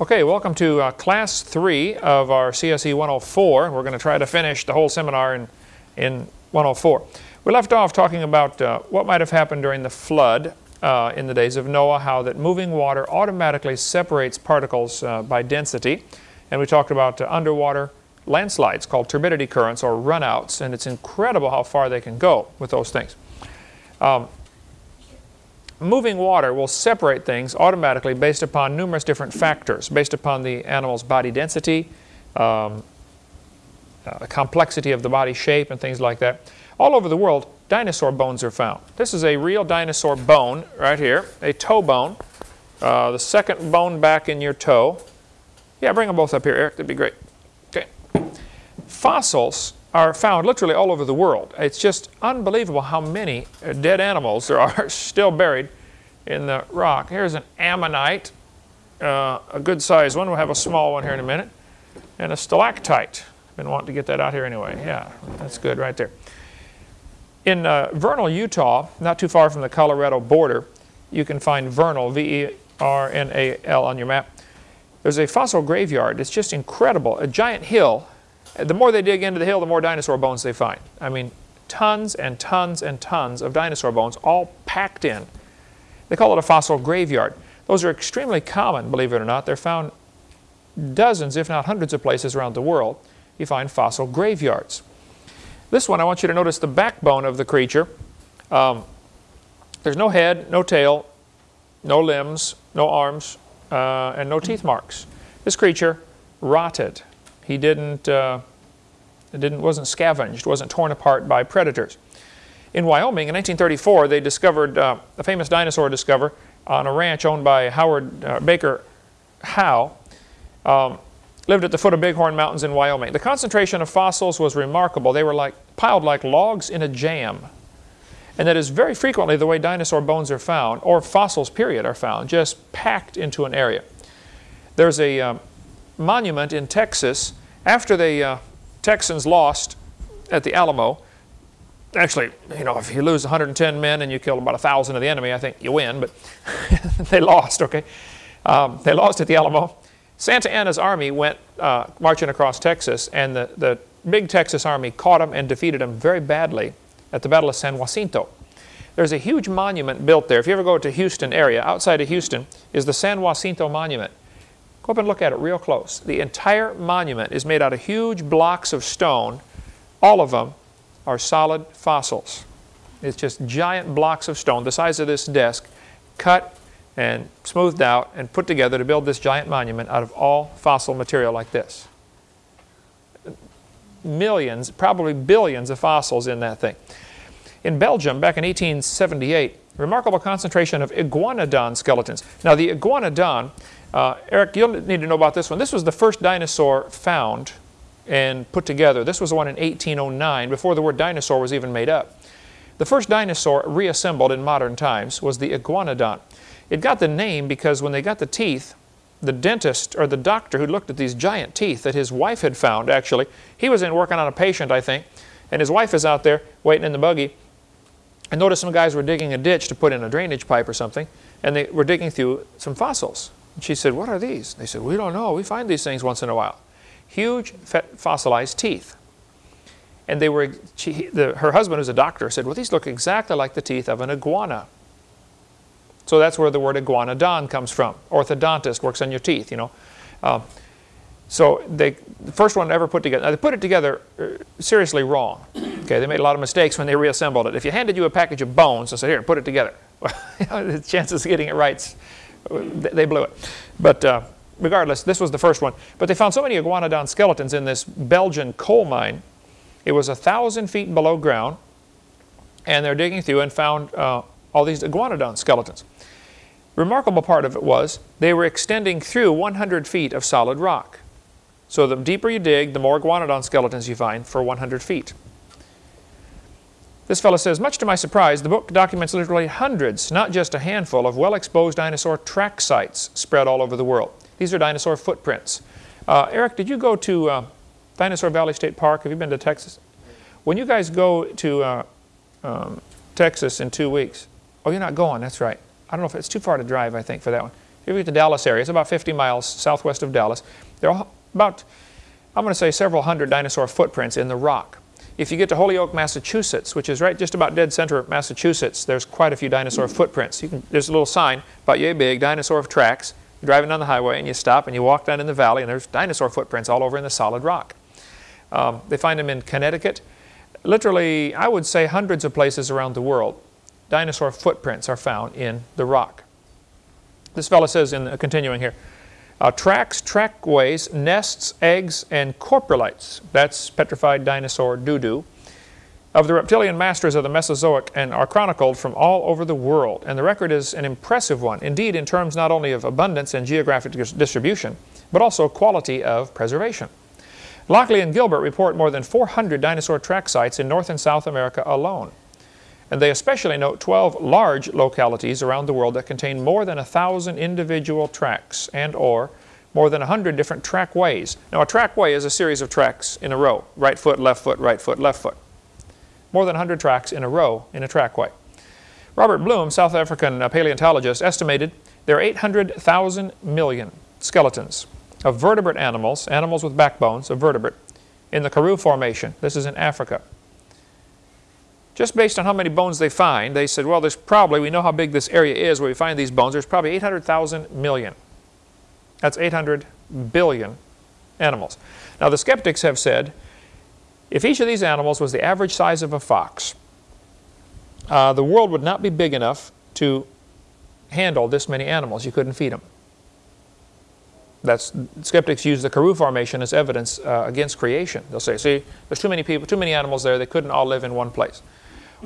Okay, welcome to uh, class three of our CSE 104. We're going to try to finish the whole seminar in, in 104. We left off talking about uh, what might have happened during the flood uh, in the days of Noah, how that moving water automatically separates particles uh, by density. And we talked about uh, underwater landslides called turbidity currents or runouts, and it's incredible how far they can go with those things. Um, moving water will separate things automatically based upon numerous different factors, based upon the animal's body density, um, uh, the complexity of the body shape and things like that. All over the world, dinosaur bones are found. This is a real dinosaur bone right here, a toe bone, uh, the second bone back in your toe. Yeah, bring them both up here, Eric, that'd be great. Okay. Fossils are found literally all over the world. It's just unbelievable how many dead animals there are still buried in the rock. Here's an ammonite, uh, a good sized one. We'll have a small one here in a minute. And a stalactite. I've Been wanting to get that out here anyway. Yeah, that's good right there. In uh, Vernal, Utah, not too far from the Colorado border, you can find Vernal, V-E-R-N-A-L on your map. There's a fossil graveyard. It's just incredible. A giant hill the more they dig into the hill, the more dinosaur bones they find. I mean, tons and tons and tons of dinosaur bones all packed in. They call it a fossil graveyard. Those are extremely common, believe it or not. They're found dozens, if not hundreds of places around the world. You find fossil graveyards. This one, I want you to notice the backbone of the creature. Um, there's no head, no tail, no limbs, no arms, uh, and no teeth marks. This creature rotted he didn't, uh, didn't, wasn't scavenged, wasn't torn apart by predators. In Wyoming, in 1934, they discovered uh, a famous dinosaur discover on a ranch owned by Howard uh, Baker Howe. Um, lived at the foot of Bighorn Mountains in Wyoming. The concentration of fossils was remarkable. They were like piled like logs in a jam. And that is very frequently the way dinosaur bones are found, or fossils, period, are found, just packed into an area. There's a, um, monument in Texas after the uh, Texans lost at the Alamo. Actually, you know, if you lose 110 men and you kill about 1,000 of the enemy, I think you win, but they lost, okay? Um, they lost at the Alamo. Santa Anna's army went uh, marching across Texas, and the, the big Texas army caught them and defeated them very badly at the Battle of San Jacinto. There's a huge monument built there. If you ever go to Houston area, outside of Houston is the San Jacinto Monument. Go up and look at it real close. The entire monument is made out of huge blocks of stone. All of them are solid fossils. It's just giant blocks of stone the size of this desk, cut and smoothed out and put together to build this giant monument out of all fossil material like this. Millions, probably billions of fossils in that thing. In Belgium, back in 1878, remarkable concentration of iguanodon skeletons. Now the iguanodon uh, Eric, you'll need to know about this one. This was the first dinosaur found and put together. This was the one in 1809, before the word dinosaur was even made up. The first dinosaur reassembled in modern times was the iguanodon. It got the name because when they got the teeth, the dentist or the doctor who looked at these giant teeth that his wife had found, actually, he was in working on a patient, I think, and his wife is out there waiting in the buggy, and noticed some guys were digging a ditch to put in a drainage pipe or something, and they were digging through some fossils. And she said, what are these? They said, we don't know. We find these things once in a while. Huge fossilized teeth. And they were, she, the, her husband, who's a doctor, said, well, these look exactly like the teeth of an iguana. So that's where the word iguanodon comes from. Orthodontist works on your teeth, you know. Uh, so they, the first one ever put together, now they put it together uh, seriously wrong. Okay, they made a lot of mistakes when they reassembled it. If you handed you a package of bones and said, here, put it together, the chances of getting it right they blew it. But uh, regardless, this was the first one. But they found so many iguanodon skeletons in this Belgian coal mine. It was a thousand feet below ground, and they're digging through and found uh, all these iguanodon skeletons. Remarkable part of it was they were extending through 100 feet of solid rock. So the deeper you dig, the more iguanodon skeletons you find for 100 feet. This fellow says, much to my surprise, the book documents literally hundreds, not just a handful, of well-exposed dinosaur track sites spread all over the world. These are dinosaur footprints. Uh, Eric, did you go to uh, Dinosaur Valley State Park? Have you been to Texas? When you guys go to uh, um, Texas in two weeks, oh, you're not going, that's right. I don't know if it's too far to drive, I think, for that one. if you get to the Dallas area, it's about 50 miles southwest of Dallas. There are about, I'm going to say several hundred dinosaur footprints in the rock. If you get to Holyoke, Massachusetts, which is right just about dead center of Massachusetts, there's quite a few dinosaur footprints. Can, there's a little sign, about yay big, dinosaur tracks. You're driving down the highway and you stop and you walk down in the valley and there's dinosaur footprints all over in the solid rock. Um, they find them in Connecticut. Literally, I would say hundreds of places around the world, dinosaur footprints are found in the rock. This fellow says, in uh, continuing here, uh, tracks, trackways, nests, eggs, and coprolites, that's petrified dinosaur doo-doo, of the reptilian masters of the Mesozoic and are chronicled from all over the world. And the record is an impressive one, indeed in terms not only of abundance and geographic distribution, but also quality of preservation. Lockley and Gillette report more than 400 dinosaur track sites in North and South America alone. And they especially note 12 large localities around the world that contain more than 1,000 individual tracks and or more than 100 different trackways. Now a trackway is a series of tracks in a row, right foot, left foot, right foot, left foot. More than 100 tracks in a row in a trackway. Robert Broom, South African uh, paleontologist, estimated there are 800,000 million skeletons of vertebrate animals, animals with backbones of vertebrate, in the Karoo Formation. This is in Africa. Just based on how many bones they find, they said, well, there's probably, we know how big this area is where we find these bones, there's probably 800,000 million. That's 800 billion animals. Now the skeptics have said, if each of these animals was the average size of a fox, uh, the world would not be big enough to handle this many animals. You couldn't feed them. That's, skeptics use the Karoo Formation as evidence uh, against creation. They'll say, see, there's too many people, too many animals there, they couldn't all live in one place.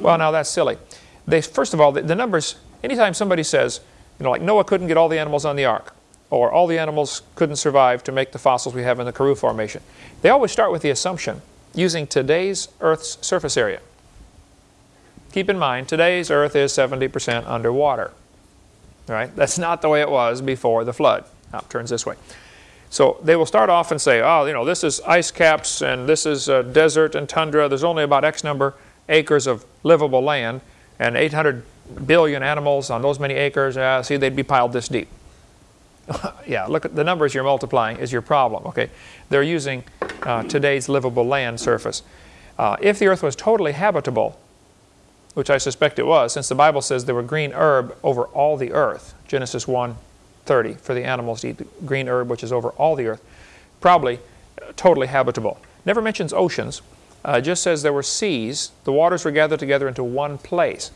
Well, now that's silly. They, first of all, the, the numbers, anytime somebody says, you know, like Noah couldn't get all the animals on the ark, or all the animals couldn't survive to make the fossils we have in the Karoo Formation, they always start with the assumption using today's Earth's surface area. Keep in mind, today's Earth is 70% underwater. Right? That's not the way it was before the flood. Now it turns this way. So they will start off and say, oh, you know, this is ice caps and this is uh, desert and tundra. There's only about X number acres of livable land and 800 billion animals on those many acres. Uh, see, they'd be piled this deep. yeah, look at the numbers you're multiplying is your problem, okay? They're using uh, today's livable land surface. Uh, if the earth was totally habitable, which I suspect it was, since the Bible says there were green herb over all the earth, Genesis 1, 30 for the animals to eat the green herb which is over all the earth. Probably uh, totally habitable. Never mentions oceans. Uh, just says there were seas. The waters were gathered together into one place.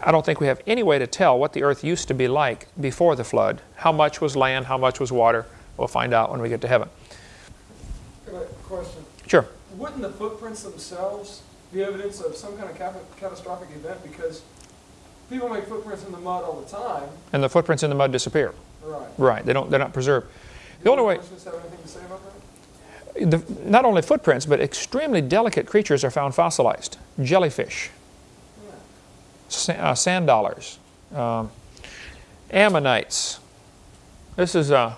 I don't think we have any way to tell what the earth used to be like before the flood. How much was land, how much was water. We'll find out when we get to heaven. question? Sure. Wouldn't the footprints themselves be evidence of some kind of catastrophic event? Because people make footprints in the mud all the time. And the footprints in the mud disappear. Right. Right. They don't. They're not preserved. The only way. The, not only footprints, but extremely delicate creatures are found fossilized. Jellyfish, sa uh, sand dollars, um, ammonites. This is a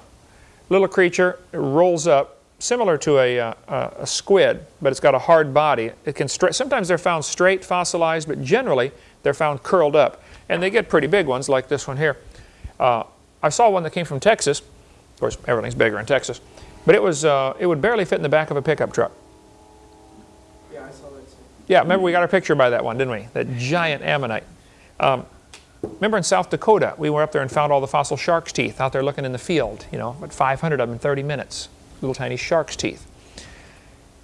little creature. It rolls up, similar to a, uh, a squid, but it's got a hard body. It can sometimes they're found straight, fossilized, but generally they're found curled up, and they get pretty big ones like this one here. Uh, I saw one that came from Texas. Of course, everything's bigger in Texas. But it was uh, it would barely fit in the back of a pickup truck. Yeah, I saw that too. Yeah, remember we got our picture by that one, didn't we? That giant ammonite. Um, remember in South Dakota, we were up there and found all the fossil shark's teeth out there looking in the field, you know, about 500 of them in 30 minutes. Little tiny shark's teeth.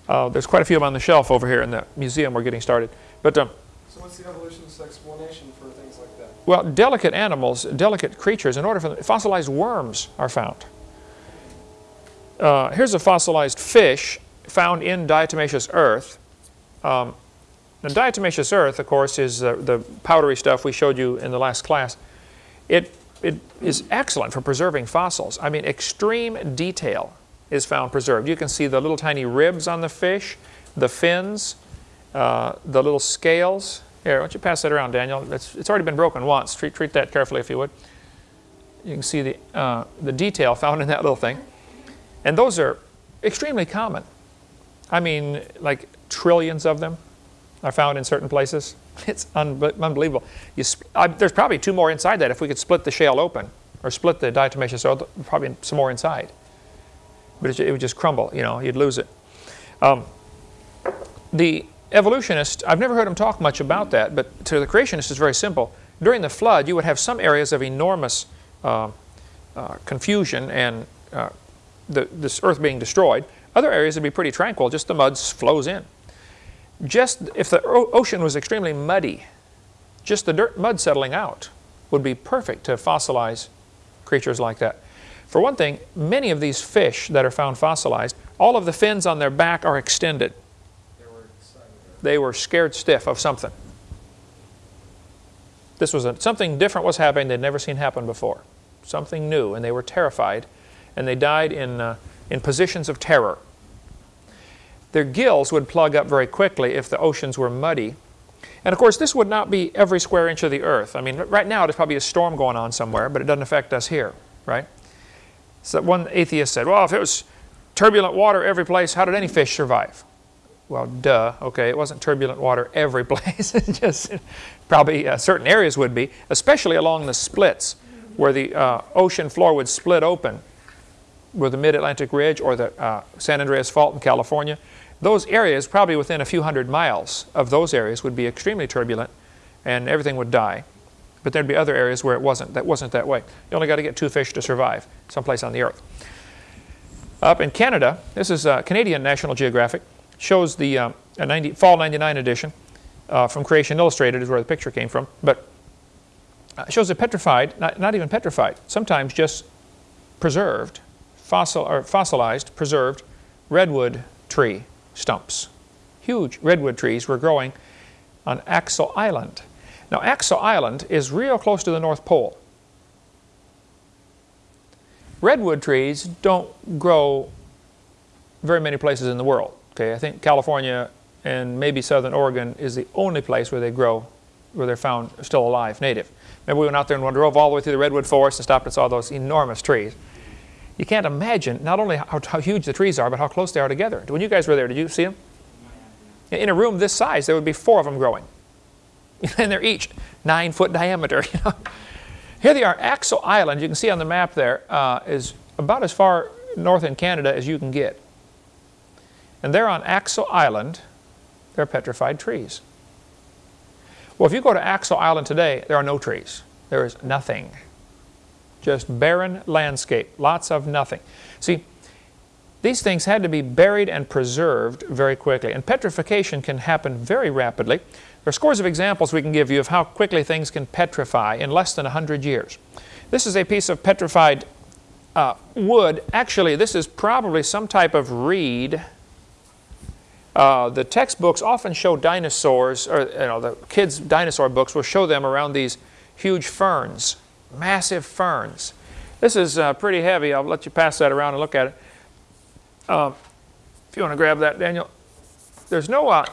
Uh, there's quite a few of them on the shelf over here in the museum we're getting started. But um, So what's the evolutionist explanation for things like that? Well, delicate animals, delicate creatures, in order for them, fossilized worms are found. Uh, here's a fossilized fish found in diatomaceous earth. Um, now, diatomaceous earth, of course, is uh, the powdery stuff we showed you in the last class. It, it is excellent for preserving fossils. I mean, extreme detail is found preserved. You can see the little tiny ribs on the fish, the fins, uh, the little scales. Here, why don't you pass that around, Daniel? It's, it's already been broken once. Treat, treat that carefully if you would. You can see the, uh, the detail found in that little thing. And those are extremely common. I mean, like trillions of them are found in certain places. It's un unbelievable. I, there's probably two more inside that if we could split the shale open. or split the diatomaceous soil, probably some more inside. But it, it would just crumble, you know, you'd lose it. Um, the evolutionist, I've never heard him talk much about that, but to the creationist it's very simple. During the flood, you would have some areas of enormous uh, uh, confusion and uh, the, this earth being destroyed. Other areas would be pretty tranquil, just the mud flows in. Just if the ocean was extremely muddy, just the dirt mud settling out would be perfect to fossilize creatures like that. For one thing, many of these fish that are found fossilized, all of the fins on their back are extended. They were scared stiff of something. This was a, something different was happening they'd never seen happen before. Something new, and they were terrified, and they died in, uh, in positions of terror. Their gills would plug up very quickly if the oceans were muddy. And of course, this would not be every square inch of the earth. I mean, right now there's probably a storm going on somewhere, but it doesn't affect us here, right? So one atheist said, well, if it was turbulent water every place, how did any fish survive? Well, duh, okay, it wasn't turbulent water every place. It just probably uh, certain areas would be, especially along the splits where the uh, ocean floor would split open where the Mid-Atlantic Ridge or the uh, San Andreas Fault in California. Those areas, probably within a few hundred miles of those areas, would be extremely turbulent and everything would die. But there'd be other areas where it wasn't, that wasn't that way. You only got to get two fish to survive someplace on the earth. Up in Canada, this is uh, Canadian National Geographic, shows the um, 90, Fall 99 edition uh, from Creation Illustrated is where the picture came from, but uh, shows a petrified, not, not even petrified, sometimes just preserved, fossil, or fossilized, preserved redwood tree stumps. Huge redwood trees were growing on Axel Island. Now Axel Island is real close to the North Pole. Redwood trees don't grow very many places in the world. Okay, I think California and maybe southern Oregon is the only place where they grow, where they're found still alive, native. Maybe we went out there and drove all the way through the redwood forest and stopped and saw those enormous trees. You can't imagine not only how, how huge the trees are, but how close they are together. When you guys were there, did you see them? In a room this size, there would be four of them growing. and they're each nine foot diameter. You know? Here they are, Axel Island, you can see on the map there, uh, is about as far north in Canada as you can get. And there on Axel Island, there are petrified trees. Well, if you go to Axel Island today, there are no trees. There is nothing. Just barren landscape, lots of nothing. See, these things had to be buried and preserved very quickly. And petrification can happen very rapidly. There are scores of examples we can give you of how quickly things can petrify in less than 100 years. This is a piece of petrified uh, wood. Actually, this is probably some type of reed. Uh, the textbooks often show dinosaurs, or you know, the kids' dinosaur books will show them around these huge ferns massive ferns. This is uh, pretty heavy. I'll let you pass that around and look at it. Um, if you want to grab that, Daniel. There's no, uh,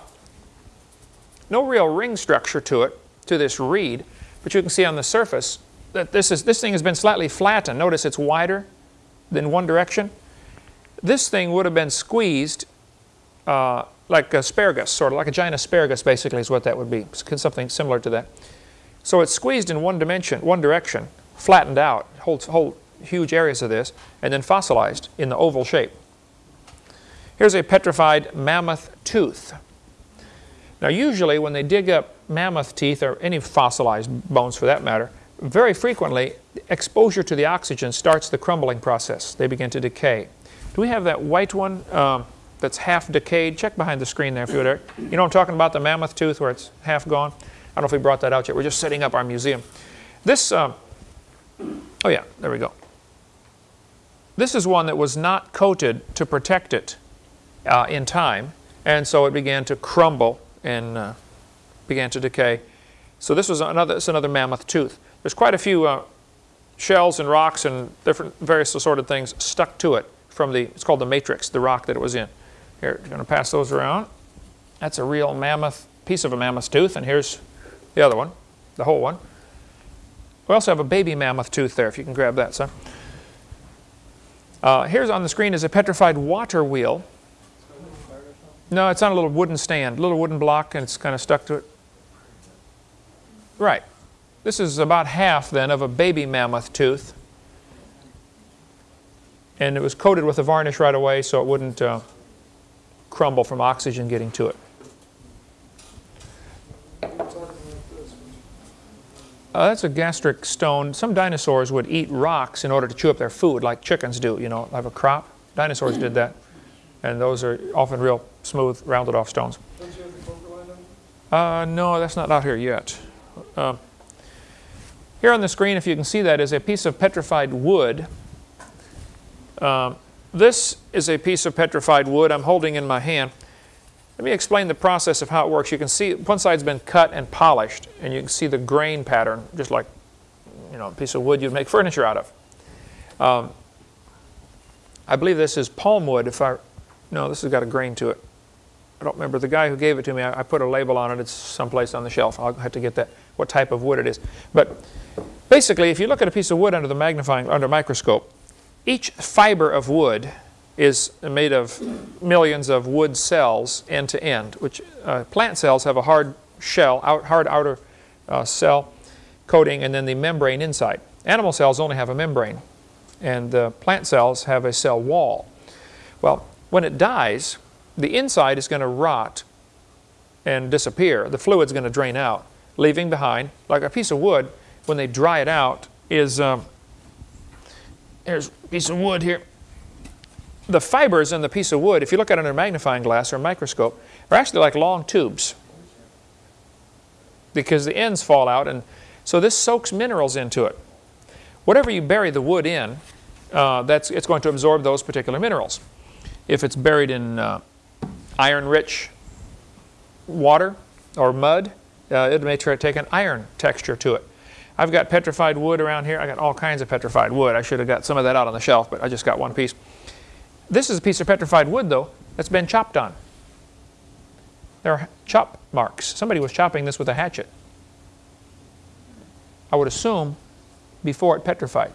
no real ring structure to it, to this reed, but you can see on the surface that this, is, this thing has been slightly flattened. Notice it's wider than one direction. This thing would have been squeezed uh, like asparagus, sort of like a giant asparagus basically is what that would be, something similar to that. So it's squeezed in one dimension, one direction, flattened out, holds whole huge areas of this, and then fossilized in the oval shape. Here's a petrified mammoth tooth. Now usually when they dig up mammoth teeth, or any fossilized bones for that matter, very frequently exposure to the oxygen starts the crumbling process. They begin to decay. Do we have that white one um, that's half decayed? Check behind the screen there if you would. You know I'm talking about, the mammoth tooth where it's half gone? I don't know if we brought that out yet. We're just setting up our museum. This, uh, oh yeah, there we go. This is one that was not coated to protect it uh, in time, and so it began to crumble and uh, began to decay. So this was another, it's another mammoth tooth. There's quite a few uh, shells and rocks and different various assorted things stuck to it from the, it's called the matrix, the rock that it was in. Here, I'm going to pass those around. That's a real mammoth, piece of a mammoth tooth, and here's the other one, the whole one. We also have a baby mammoth tooth there, if you can grab that, son. Uh, here's on the screen is a petrified water wheel. No, it's on a little wooden stand, little wooden block, and it's kind of stuck to it. Right. This is about half, then, of a baby mammoth tooth. and it was coated with a varnish right away so it wouldn't uh, crumble from oxygen getting to it. Uh, that's a gastric stone. Some dinosaurs would eat rocks in order to chew up their food, like chickens do, you know, have a crop. Dinosaurs did that. And those are often real smooth, rounded off stones. Uh, no, that's not out here yet. Um, here on the screen, if you can see that, is a piece of petrified wood. Um, this is a piece of petrified wood I'm holding in my hand. Let me explain the process of how it works. You can see one side's been cut and polished, and you can see the grain pattern, just like you know, a piece of wood you'd make furniture out of. Um, I believe this is palm wood. If I, no, this has got a grain to it. I don't remember the guy who gave it to me. I, I put a label on it. It's someplace on the shelf. I'll have to get that. What type of wood it is? But basically, if you look at a piece of wood under the magnifying under a microscope, each fiber of wood is made of millions of wood cells end to end. Which uh, plant cells have a hard shell, out, hard outer uh, cell coating, and then the membrane inside. Animal cells only have a membrane, and the plant cells have a cell wall. Well, when it dies, the inside is going to rot and disappear. The fluid's going to drain out, leaving behind, like a piece of wood, when they dry it out, is, um, here's a piece of wood here. The fibers in the piece of wood, if you look at it under a magnifying glass or a microscope, are actually like long tubes because the ends fall out, and so this soaks minerals into it. Whatever you bury the wood in, uh, that's, it's going to absorb those particular minerals. If it's buried in uh, iron-rich water or mud, uh, it may take an iron texture to it. I've got petrified wood around here. I got all kinds of petrified wood. I should have got some of that out on the shelf, but I just got one piece. This is a piece of petrified wood, though, that's been chopped on. There are chop marks. Somebody was chopping this with a hatchet. I would assume before it petrified.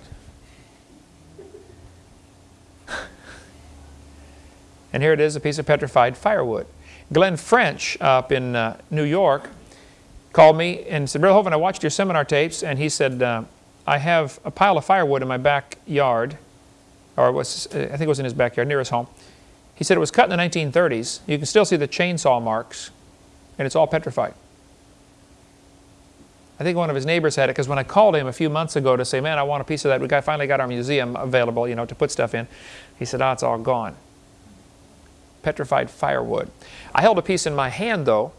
And here it is, a piece of petrified firewood. Glenn French up in uh, New York called me and said, Brother Hovind, I watched your seminar tapes, and he said, uh, I have a pile of firewood in my backyard, or was, I think it was in his backyard, near his home. He said it was cut in the 1930s. You can still see the chainsaw marks, and it's all petrified. I think one of his neighbors had it because when I called him a few months ago to say, man, I want a piece of that, we got, finally got our museum available, you know, to put stuff in. He said, oh, it's all gone petrified firewood. I held a piece in my hand, though.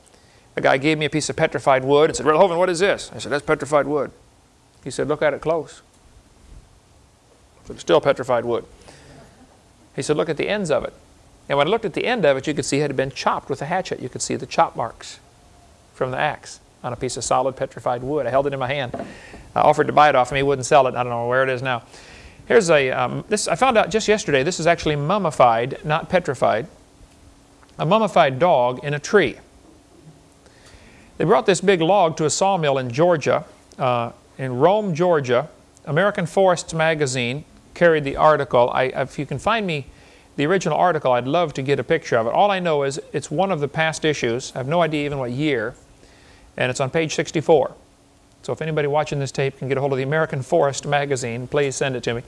A guy gave me a piece of petrified wood and said, Hovind, what is this? I said, that's petrified wood. He said, look at it close. Said, still petrified wood. He said, look at the ends of it. And when I looked at the end of it, you could see it had been chopped with a hatchet. You could see the chop marks from the axe on a piece of solid petrified wood. I held it in my hand. I offered to buy it off him. He wouldn't sell it. I don't know where it is now. Here's a, um, this, I found out just yesterday, this is actually mummified, not petrified a mummified dog in a tree. They brought this big log to a sawmill in Georgia, uh, in Rome, Georgia. American Forests magazine carried the article. I, if you can find me the original article, I'd love to get a picture of it. All I know is it's one of the past issues. I have no idea even what year, and it's on page 64. So if anybody watching this tape can get a hold of the American Forest magazine, please send it to me.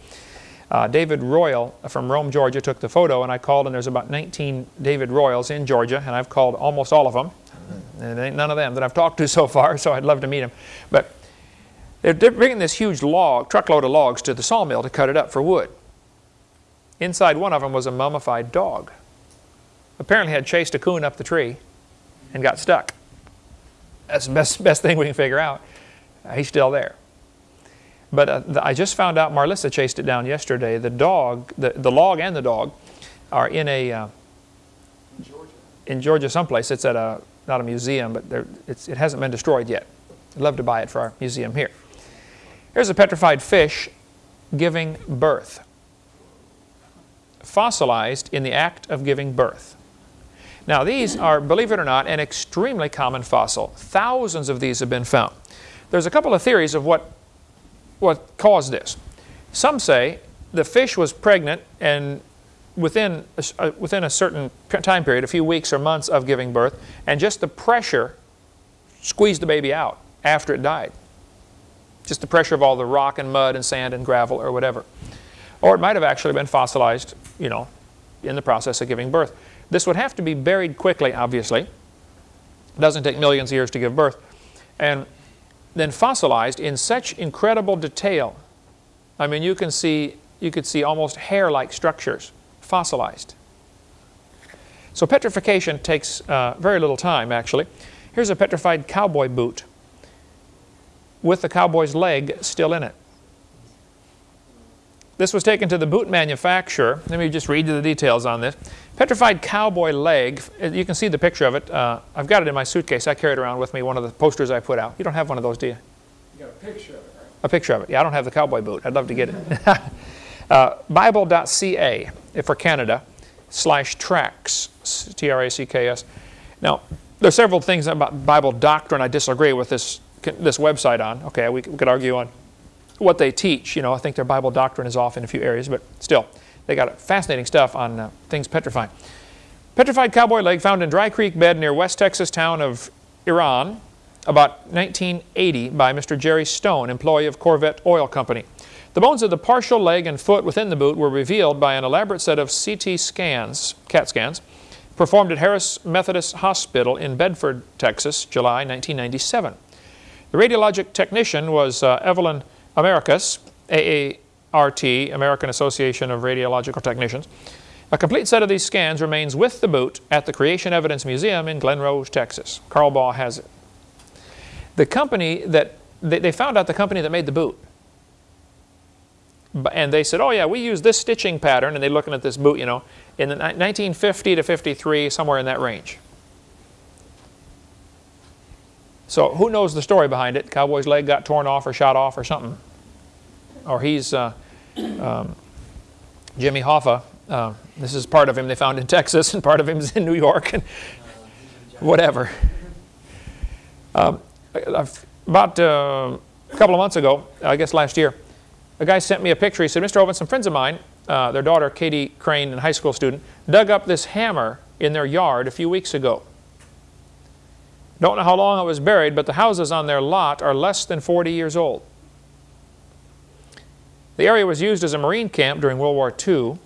Uh, David Royal from Rome, Georgia took the photo and I called and there's about 19 David Royals in Georgia and I've called almost all of them. And ain't none of them that I've talked to so far, so I'd love to meet them. But they're, bringing this huge log, truckload of logs to the sawmill to cut it up for wood. Inside one of them was a mummified dog. Apparently had chased a coon up the tree and got stuck. That's the best, best thing we can figure out. Uh, he's still there. But uh, the, I just found out Marlissa chased it down yesterday. The dog, the, the log and the dog are in a, uh, Georgia. in Georgia someplace. It's at a, not a museum, but it hasn't been destroyed yet. I'd love to buy it for our museum here. Here's a petrified fish giving birth. Fossilized in the act of giving birth. Now these are, believe it or not, an extremely common fossil. Thousands of these have been found. There's a couple of theories of what what caused this. Some say the fish was pregnant and within a, uh, within a certain time period, a few weeks or months of giving birth, and just the pressure squeezed the baby out after it died. Just the pressure of all the rock and mud and sand and gravel or whatever. Or it might have actually been fossilized, you know, in the process of giving birth. This would have to be buried quickly, obviously. It doesn't take millions of years to give birth. And then fossilized in such incredible detail. I mean, you can see, you could see almost hair-like structures fossilized. So petrification takes uh, very little time, actually. Here's a petrified cowboy boot with the cowboy's leg still in it. This was taken to the boot manufacturer. Let me just read you the details on this. Petrified cowboy leg. You can see the picture of it. Uh, I've got it in my suitcase. I carry it around with me, one of the posters I put out. You don't have one of those, do you? You got a picture of it, right? A picture of it. Yeah, I don't have the cowboy boot. I'd love to get it. uh, Bible.ca for Canada slash tracks, T-R-A-C-K-S. Now, there are several things about Bible doctrine I disagree with this, this website on. Okay, we, could argue on what they teach. You know, I think their Bible doctrine is off in a few areas, but still, they got fascinating stuff on uh, things petrifying. Petrified cowboy leg found in Dry Creek bed near West Texas town of Iraan about 1980 by Mr. Jerry Stone, employee of Corvette Oil Company. The bones of the partial leg and foot within the boot were revealed by an elaborate set of CT scans, CAT scans, performed at Harris Methodist Hospital in Bedford, Texas, July 1997. The radiologic technician was uh, Evelyn Americus, AART, American Association of Radiological Technicians. A complete set of these scans remains with the boot at the Creation Evidence Museum in Glen Rose, Texas. Carl Baugh has it. The company that, they found out the company that made the boot. And they said, oh yeah, we use this stitching pattern, and they're looking at this boot, you know, in the 1950 to 53, somewhere in that range. So who knows the story behind it? Cowboy's leg got torn off or shot off or something. Or he's uh, um, Jimmy Hoffa. Uh, this is part of him they found in Texas and part of him is in New York and whatever. Um, about uh, a couple of months ago, I guess last year, a guy sent me a picture. He said, Mr. Owen, some friends of mine, uh, their daughter, Katie Crane, a high school student, dug up this hammer in their yard a few weeks ago. Don't know how long it was buried, but the houses on their lot are less than 40 years old. The area was used as a Marine camp during World War II.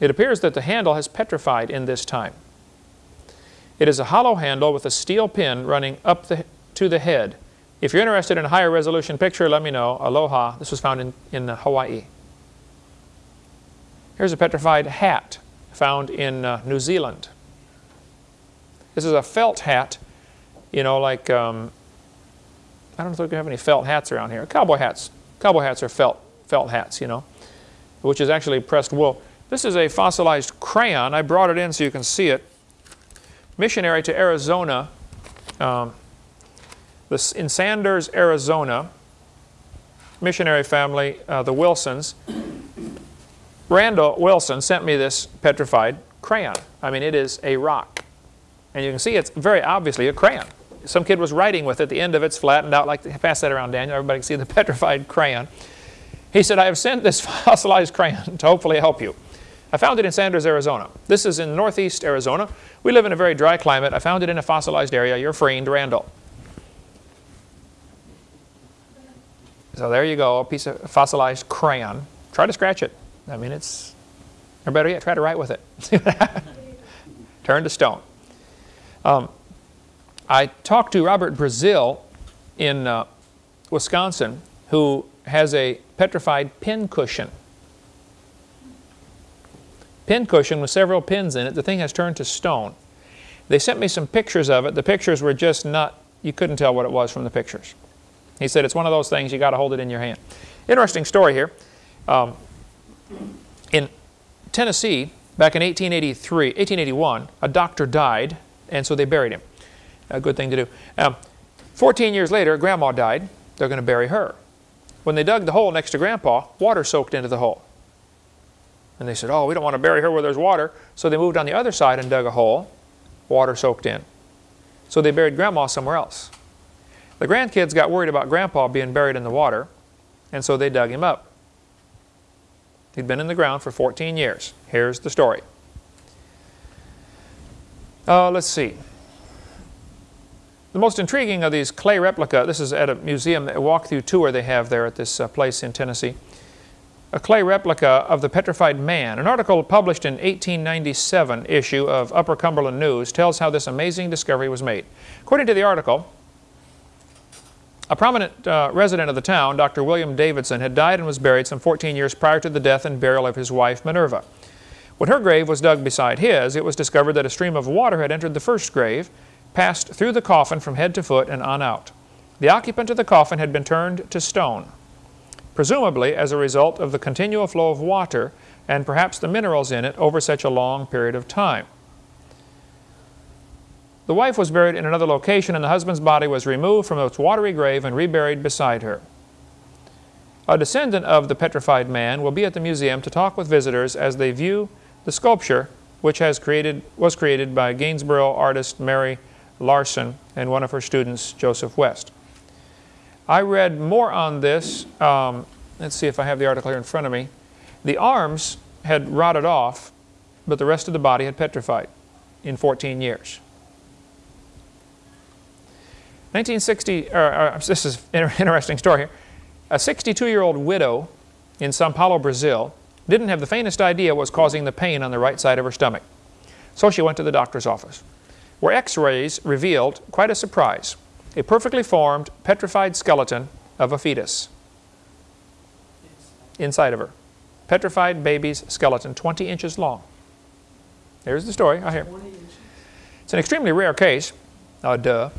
It appears that the handle has petrified in this time. It is a hollow handle with a steel pin running up the, to the head. If you're interested in a higher resolution picture, let me know. Aloha. This was found in, in Hawaii. Here's a petrified hat found in uh, New Zealand. This is a felt hat you know, like, um, I don't know if we have any felt hats around here. Cowboy hats. Cowboy hats are felt, felt hats, you know, which is actually pressed wool. This is a fossilized crayon. I brought it in so you can see it. Missionary to Arizona, um, this, in Sanders, Arizona, missionary family, uh, the Wilsons, Randall Wilson sent me this petrified crayon. I mean, it is a rock. And you can see it's very obviously a crayon. Some kid was writing with it. The end of it's flattened out. Like pass that around, Daniel. Everybody can see the petrified crayon. He said, I have sent this fossilized crayon to hopefully help you. I found it in Sanders, Arizona. This is in northeast Arizona. We live in a very dry climate. I found it in a fossilized area. Your friend, Randall. So there you go, a piece of fossilized crayon. Try to scratch it. I mean, it's, or better yet, try to write with it. Turn to stone. Um, I talked to Robert Brazil in uh, Wisconsin who has a petrified pin cushion. Pin cushion with several pins in it. The thing has turned to stone. They sent me some pictures of it. The pictures were just not, you couldn't tell what it was from the pictures. He said it's one of those things you got to hold it in your hand. Interesting story here. Um, in Tennessee, back in 1883, 1881, a doctor died and so they buried him. A good thing to do. Um, 14 years later, Grandma died. They're going to bury her. When they dug the hole next to Grandpa, water soaked into the hole. And they said, oh, we don't want to bury her where there's water. So they moved on the other side and dug a hole. Water soaked in. So they buried Grandma somewhere else. The grandkids got worried about Grandpa being buried in the water, and so they dug him up. He'd been in the ground for 14 years. Here's the story. Uh, let's see. The most intriguing of these clay replica, this is at a museum, a walk-through tour they have there at this uh, place in Tennessee. a clay replica of the petrified man. An article published in 1897 issue of Upper Cumberland News tells how this amazing discovery was made. According to the article, a prominent uh, resident of the town, Dr. William Davidson, had died and was buried some 14 years prior to the death and burial of his wife, Minerva. When her grave was dug beside his, it was discovered that a stream of water had entered the first grave, passed through the coffin from head to foot and on out. The occupant of the coffin had been turned to stone, presumably as a result of the continual flow of water and perhaps the minerals in it over such a long period of time. The wife was buried in another location and the husband's body was removed from its watery grave and reburied beside her. A descendant of the petrified man will be at the museum to talk with visitors as they view the sculpture which has created, was created by Gainesboro artist Mary Larson and one of her students, Joseph West. I read more on this. Um, let's see if I have the article here in front of me. The arms had rotted off, but the rest of the body had petrified in 14 years. 1960, or, or, this is an interesting story here. A 62-year-old widow in Sao Paulo, Brazil, didn't have the faintest idea what was causing the pain on the right side of her stomach. So she went to the doctor's office, where x-rays revealed quite a surprise, a perfectly formed, petrified skeleton of a fetus inside of her. Petrified baby's skeleton, 20 inches long. There's the story, I hear. It's an extremely rare case. Uh, duh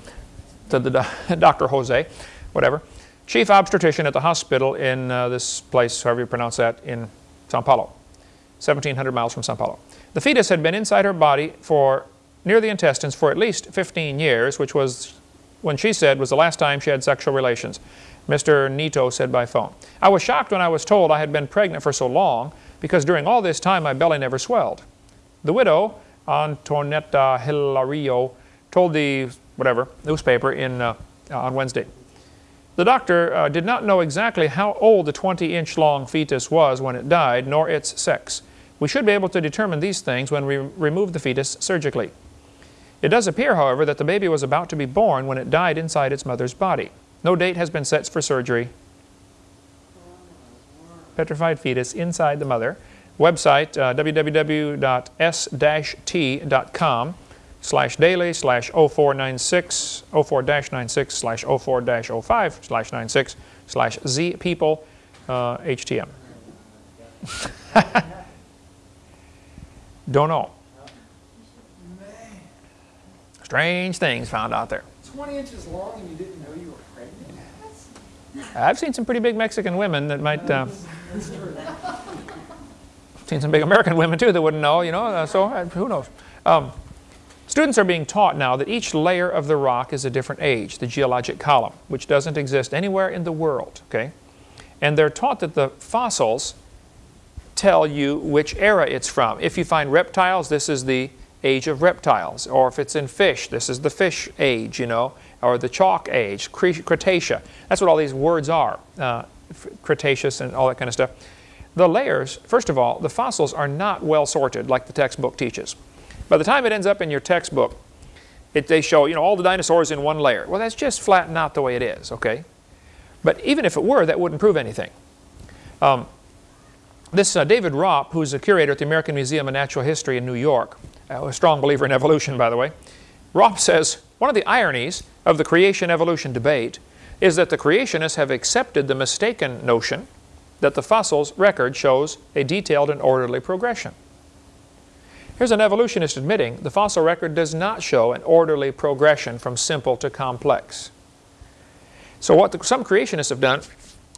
to the Dr. Jose, whatever, chief obstetrician at the hospital in uh, this place, however you pronounce that, in Sao Paulo, 1,700 miles from Sao Paulo. The fetus had been inside her body for near the intestines for at least 15 years, which was, when she said, was the last time she had sexual relations. Mr. Nito said by phone. I was shocked when I was told I had been pregnant for so long because during all this time my belly never swelled. The widow, Antonetta Hilario, told the whatever, newspaper in, uh, on Wednesday. The doctor uh, did not know exactly how old the 20-inch long fetus was when it died, nor its sex. We should be able to determine these things when we remove the fetus surgically. It does appear, however, that the baby was about to be born when it died inside its mother's body. No date has been set for surgery. Petrified fetus inside the mother. Website uh, www.s-t.com slash daily slash 0496 04-96 slash 04-05 slash 96 slash z people uh, HTM. Don't know. Strange things found out there. 20 inches long and you didn't know you were pregnant? I've seen some pretty big Mexican women that might. Uh, seen some big American women too that wouldn't know, you know, uh, so uh, who knows. Um, Students are being taught now that each layer of the rock is a different age, the geologic column, which doesn't exist anywhere in the world, okay? And they're taught that the fossils tell you which era it's from. If you find reptiles, this is the age of reptiles. Or if it's in fish, this is the fish age, you know, or the chalk age, Cretaceous. That's what all these words are, uh, Cretaceous and all that kind of stuff. The layers, first of all, the fossils are not well sorted like the textbook teaches. By the time it ends up in your textbook, it, they show you know all the dinosaurs in one layer. Well, that's just flat not the way it is, okay? But even if it were, that wouldn't prove anything. Um, this uh, David Raup, who's a curator at the American Museum of Natural History in New York, a strong believer in evolution, by the way, Raup says, one of the ironies of the creation-evolution debate is that the creationists have accepted the mistaken notion that the fossil's record shows a detailed and orderly progression. Here's an evolutionist admitting the fossil record does not show an orderly progression from simple to complex. So what the, some creationists have done,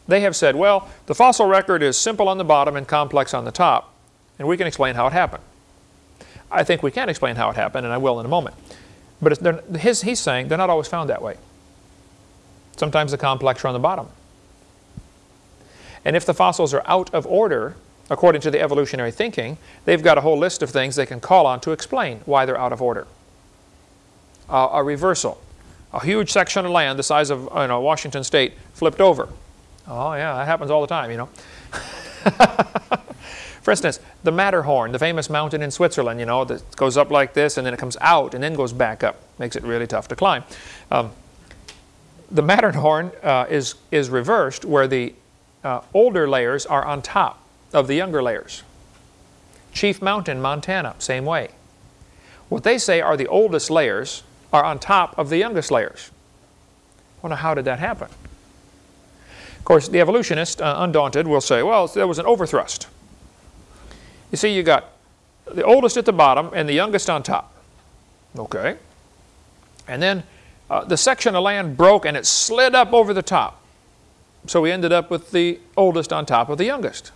they have said, well, the fossil record is simple on the bottom and complex on the top, and we can explain how it happened. I think we can explain how it happened, and I will in a moment. But his, he's saying they're not always found that way. Sometimes the complex are on the bottom. And if the fossils are out of order, according to the evolutionary thinking, they've got a whole list of things they can call on to explain why they're out of order. Uh, a reversal. A huge section of land the size of you know, Washington State flipped over. Oh yeah, that happens all the time, you know. For instance, the Matterhorn, the famous mountain in Switzerland, you know, that goes up like this and then it comes out and then goes back up. Makes it really tough to climb. Um, the Matterhorn uh, is, is reversed where the uh, older layers are on top of the younger layers. Chief Mountain, Montana, same way. What they say are the oldest layers are on top of the youngest layers. Wonder how did that happen? Of course, the evolutionist, uh, undaunted, will say, well, there was an overthrust. You see, you got the oldest at the bottom and the youngest on top. Okay. And then uh, the section of land broke and it slid up over the top. So we ended up with the oldest on top of the youngest.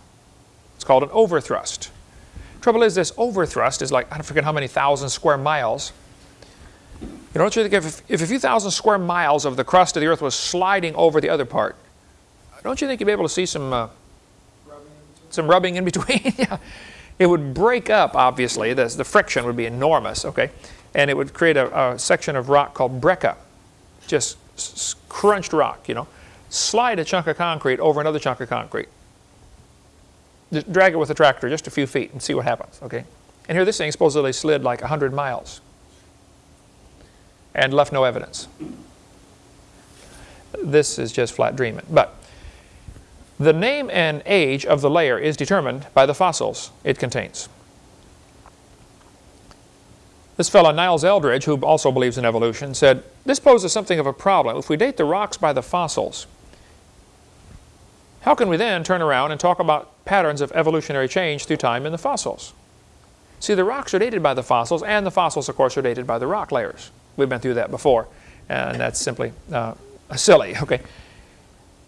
It's called an overthrust. Trouble is, this overthrust is like, I don't forget how many thousand square miles. You know, don't you think if, if a few thousand square miles of the crust of the earth was sliding over the other part, don't you think you'd be able to see some, uh, Rubbing in between. some rubbing in between? yeah. It would break up, obviously. The, the friction would be enormous, okay? And it would create a, a section of rock called breccia, just crunched rock, you know. Slide a chunk of concrete over another chunk of concrete. Just drag it with a tractor just a few feet and see what happens, okay? And here this thing supposedly slid like 100 miles and left no evidence. This is just flat dreaming. But the name and age of the layer is determined by the fossils it contains. This fellow, Niles Eldredge, who also believes in evolution, said, this poses something of a problem. If we date the rocks by the fossils, how can we then turn around and talk about patterns of evolutionary change through time in the fossils? See, the rocks are dated by the fossils, and the fossils, of course, are dated by the rock layers. We've been through that before, and that's simply uh, silly. Okay.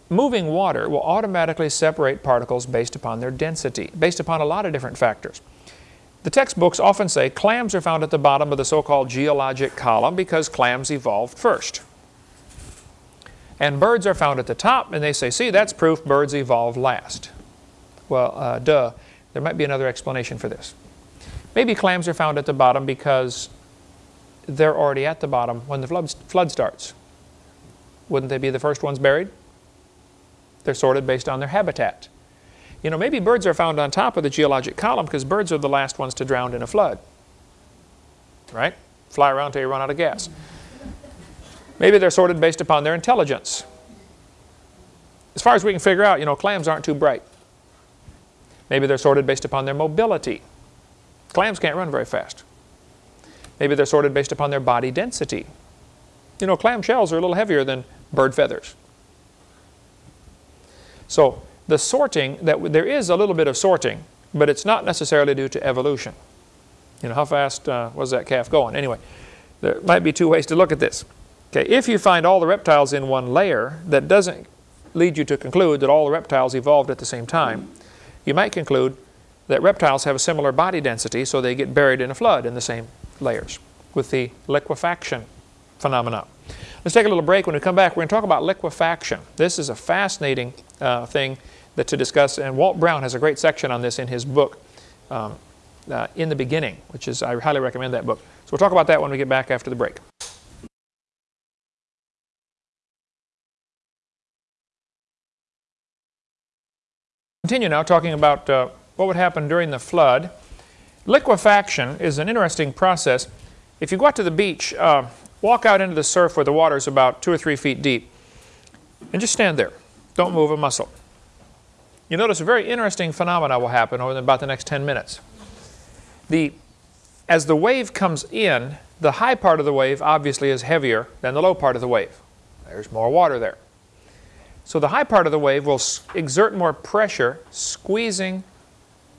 Moving water will automatically separate particles based upon their density, based upon a lot of different factors. The textbooks often say clams are found at the bottom of the so-called geologic column because clams evolved first. And birds are found at the top, and they say, see, that's proof birds evolved last. Well, uh, duh. There might be another explanation for this. Maybe clams are found at the bottom because they're already at the bottom when the flood, flood starts. Wouldn't they be the first ones buried? They're sorted based on their habitat. You know, maybe birds are found on top of the geologic column because birds are the last ones to drown in a flood. Right? Fly around till you run out of gas. Maybe they're sorted based upon their intelligence. As far as we can figure out, you know, clams aren't too bright. Maybe they're sorted based upon their mobility. Clams can't run very fast. Maybe they're sorted based upon their body density. You know, clam shells are a little heavier than bird feathers. So the sorting, that there is a little bit of sorting, but it's not necessarily due to evolution. You know, how fast uh, was that calf going? Anyway, there might be two ways to look at this. Okay, if you find all the reptiles in one layer, that doesn't lead you to conclude that all the reptiles evolved at the same time. You might conclude that reptiles have a similar body density, so they get buried in a flood in the same layers with the liquefaction phenomena. Let's take a little break. When we come back, we're going to talk about liquefaction. This is a fascinating uh, thing that to discuss, and Walt Brown has a great section on this in his book, um, uh, In the Beginning, which is, I highly recommend that book. So we'll talk about that when we get back after the break. Continue now talking about uh, what would happen during the flood. Liquefaction is an interesting process. If you go out to the beach, uh, walk out into the surf where the water is about two or three feet deep, and just stand there. Don't move a muscle. You notice a very interesting phenomena will happen over about the next 10 minutes. The, as the wave comes in, the high part of the wave obviously is heavier than the low part of the wave. There's more water there. So the high part of the wave will exert more pressure, squeezing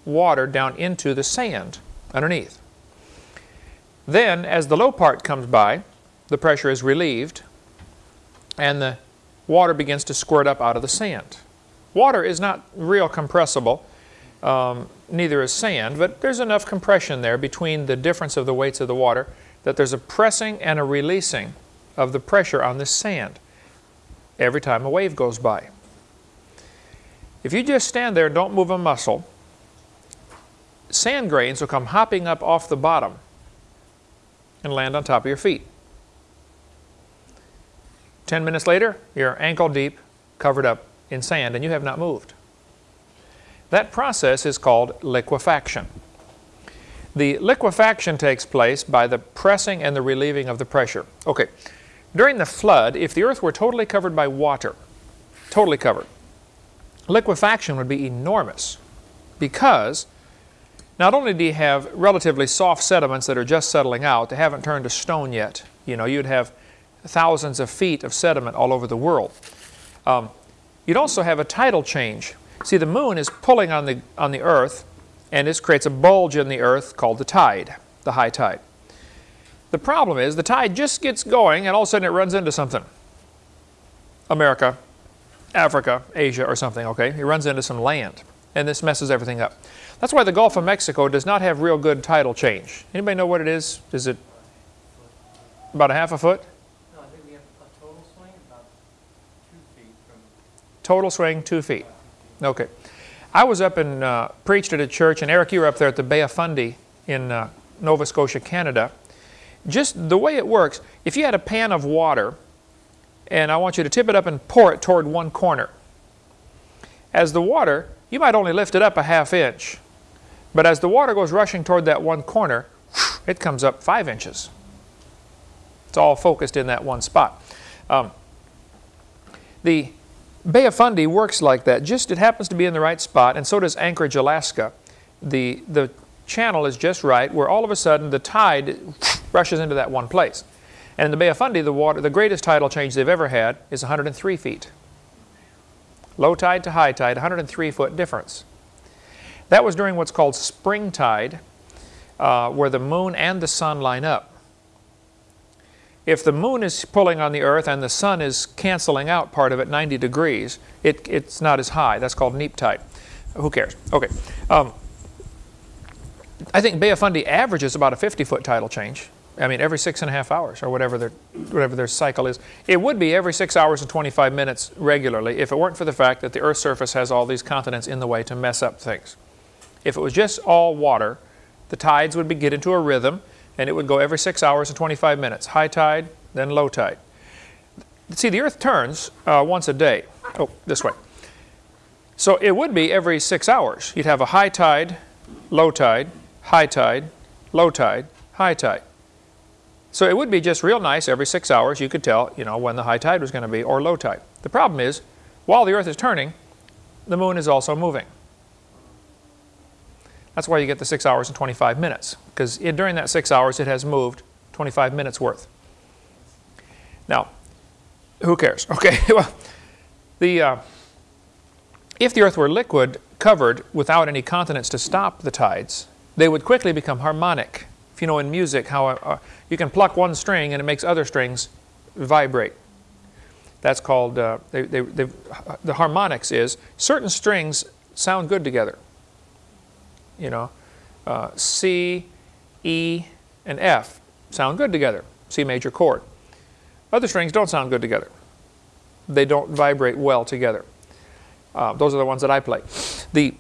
water down into the sand underneath. Then, as the low part comes by, the pressure is relieved, and the water begins to squirt up out of the sand. Water is not real compressible, um, neither is sand, but there's enough compression there between the difference of the weights of the water that there's a pressing and a releasing of the pressure on the sand every time a wave goes by. If you just stand there and don't move a muscle, sand grains will come hopping up off the bottom and land on top of your feet. Ten minutes later, you're ankle deep, covered up in sand, and you have not moved. That process is called liquefaction. The liquefaction takes place by the pressing and the relieving of the pressure. Okay, during the flood, if the earth were totally covered by water, totally covered, liquefaction would be enormous. because not only do you have relatively soft sediments that are just settling out, they haven't turned to stone yet. You know, you'd have thousands of feet of sediment all over the world. Um, you'd also have a tidal change. See, the moon is pulling on the, on the earth, and this creates a bulge in the earth called the tide, the high tide. The problem is the tide just gets going, and all of a sudden it runs into something. America, Africa, Asia, or something, okay? It runs into some land, and this messes everything up. That's why the Gulf of Mexico does not have real good tidal change. Anybody know what it is? Is it about a half a foot? No, I think we have a total swing about two feet from. Total swing, two feet. Okay. I was up and uh, preached at a church, and Eric, you were up there at the Bay of Fundy in uh, Nova Scotia, Canada. Just the way it works, if you had a pan of water, and I want you to tip it up and pour it toward one corner. As the water, you might only lift it up a half inch, but as the water goes rushing toward that one corner, it comes up five inches. It's all focused in that one spot. Um, the Bay of Fundy works like that. Just it happens to be in the right spot, and so does Anchorage, Alaska. The, the channel is just right where all of a sudden the tide rushes into that one place. And in the Bay of Fundy, the, water, the greatest tidal change they've ever had is 103 feet. Low tide to high tide, 103 foot difference. That was during what's called spring tide, uh, where the moon and the sun line up. If the moon is pulling on the earth and the sun is canceling out part of it 90 degrees, it, it's not as high. That's called neap tide. Who cares? Okay. Um, I think Bay of Fundy averages about a 50 foot tidal change. I mean, every six and a half hours or whatever their, whatever their cycle is. It would be every six hours and 25 minutes regularly if it weren't for the fact that the Earth's surface has all these continents in the way to mess up things. If it was just all water, the tides would be, get into a rhythm and it would go every six hours and 25 minutes. High tide, then low tide. See, the Earth turns uh, once a day. Oh, this way. So it would be every six hours. You'd have a high tide, low tide, high tide, low tide, high tide. So it would be just real nice every six hours you could tell, you know, when the high tide was going to be or low tide. The problem is, while the Earth is turning, the moon is also moving. That's why you get the 6 hours and 25 minutes, because during that 6 hours it has moved 25 minutes worth. Now, who cares? Okay, well, the, uh, if the Earth were liquid, covered, without any continents to stop the tides, they would quickly become harmonic. If you know in music how uh, you can pluck one string and it makes other strings vibrate. That's called, uh, they, they, the harmonics is, certain strings sound good together. You know, uh, C, E, and F sound good together, C major chord. Other strings don't sound good together. They don't vibrate well together. Uh, those are the ones that I play. The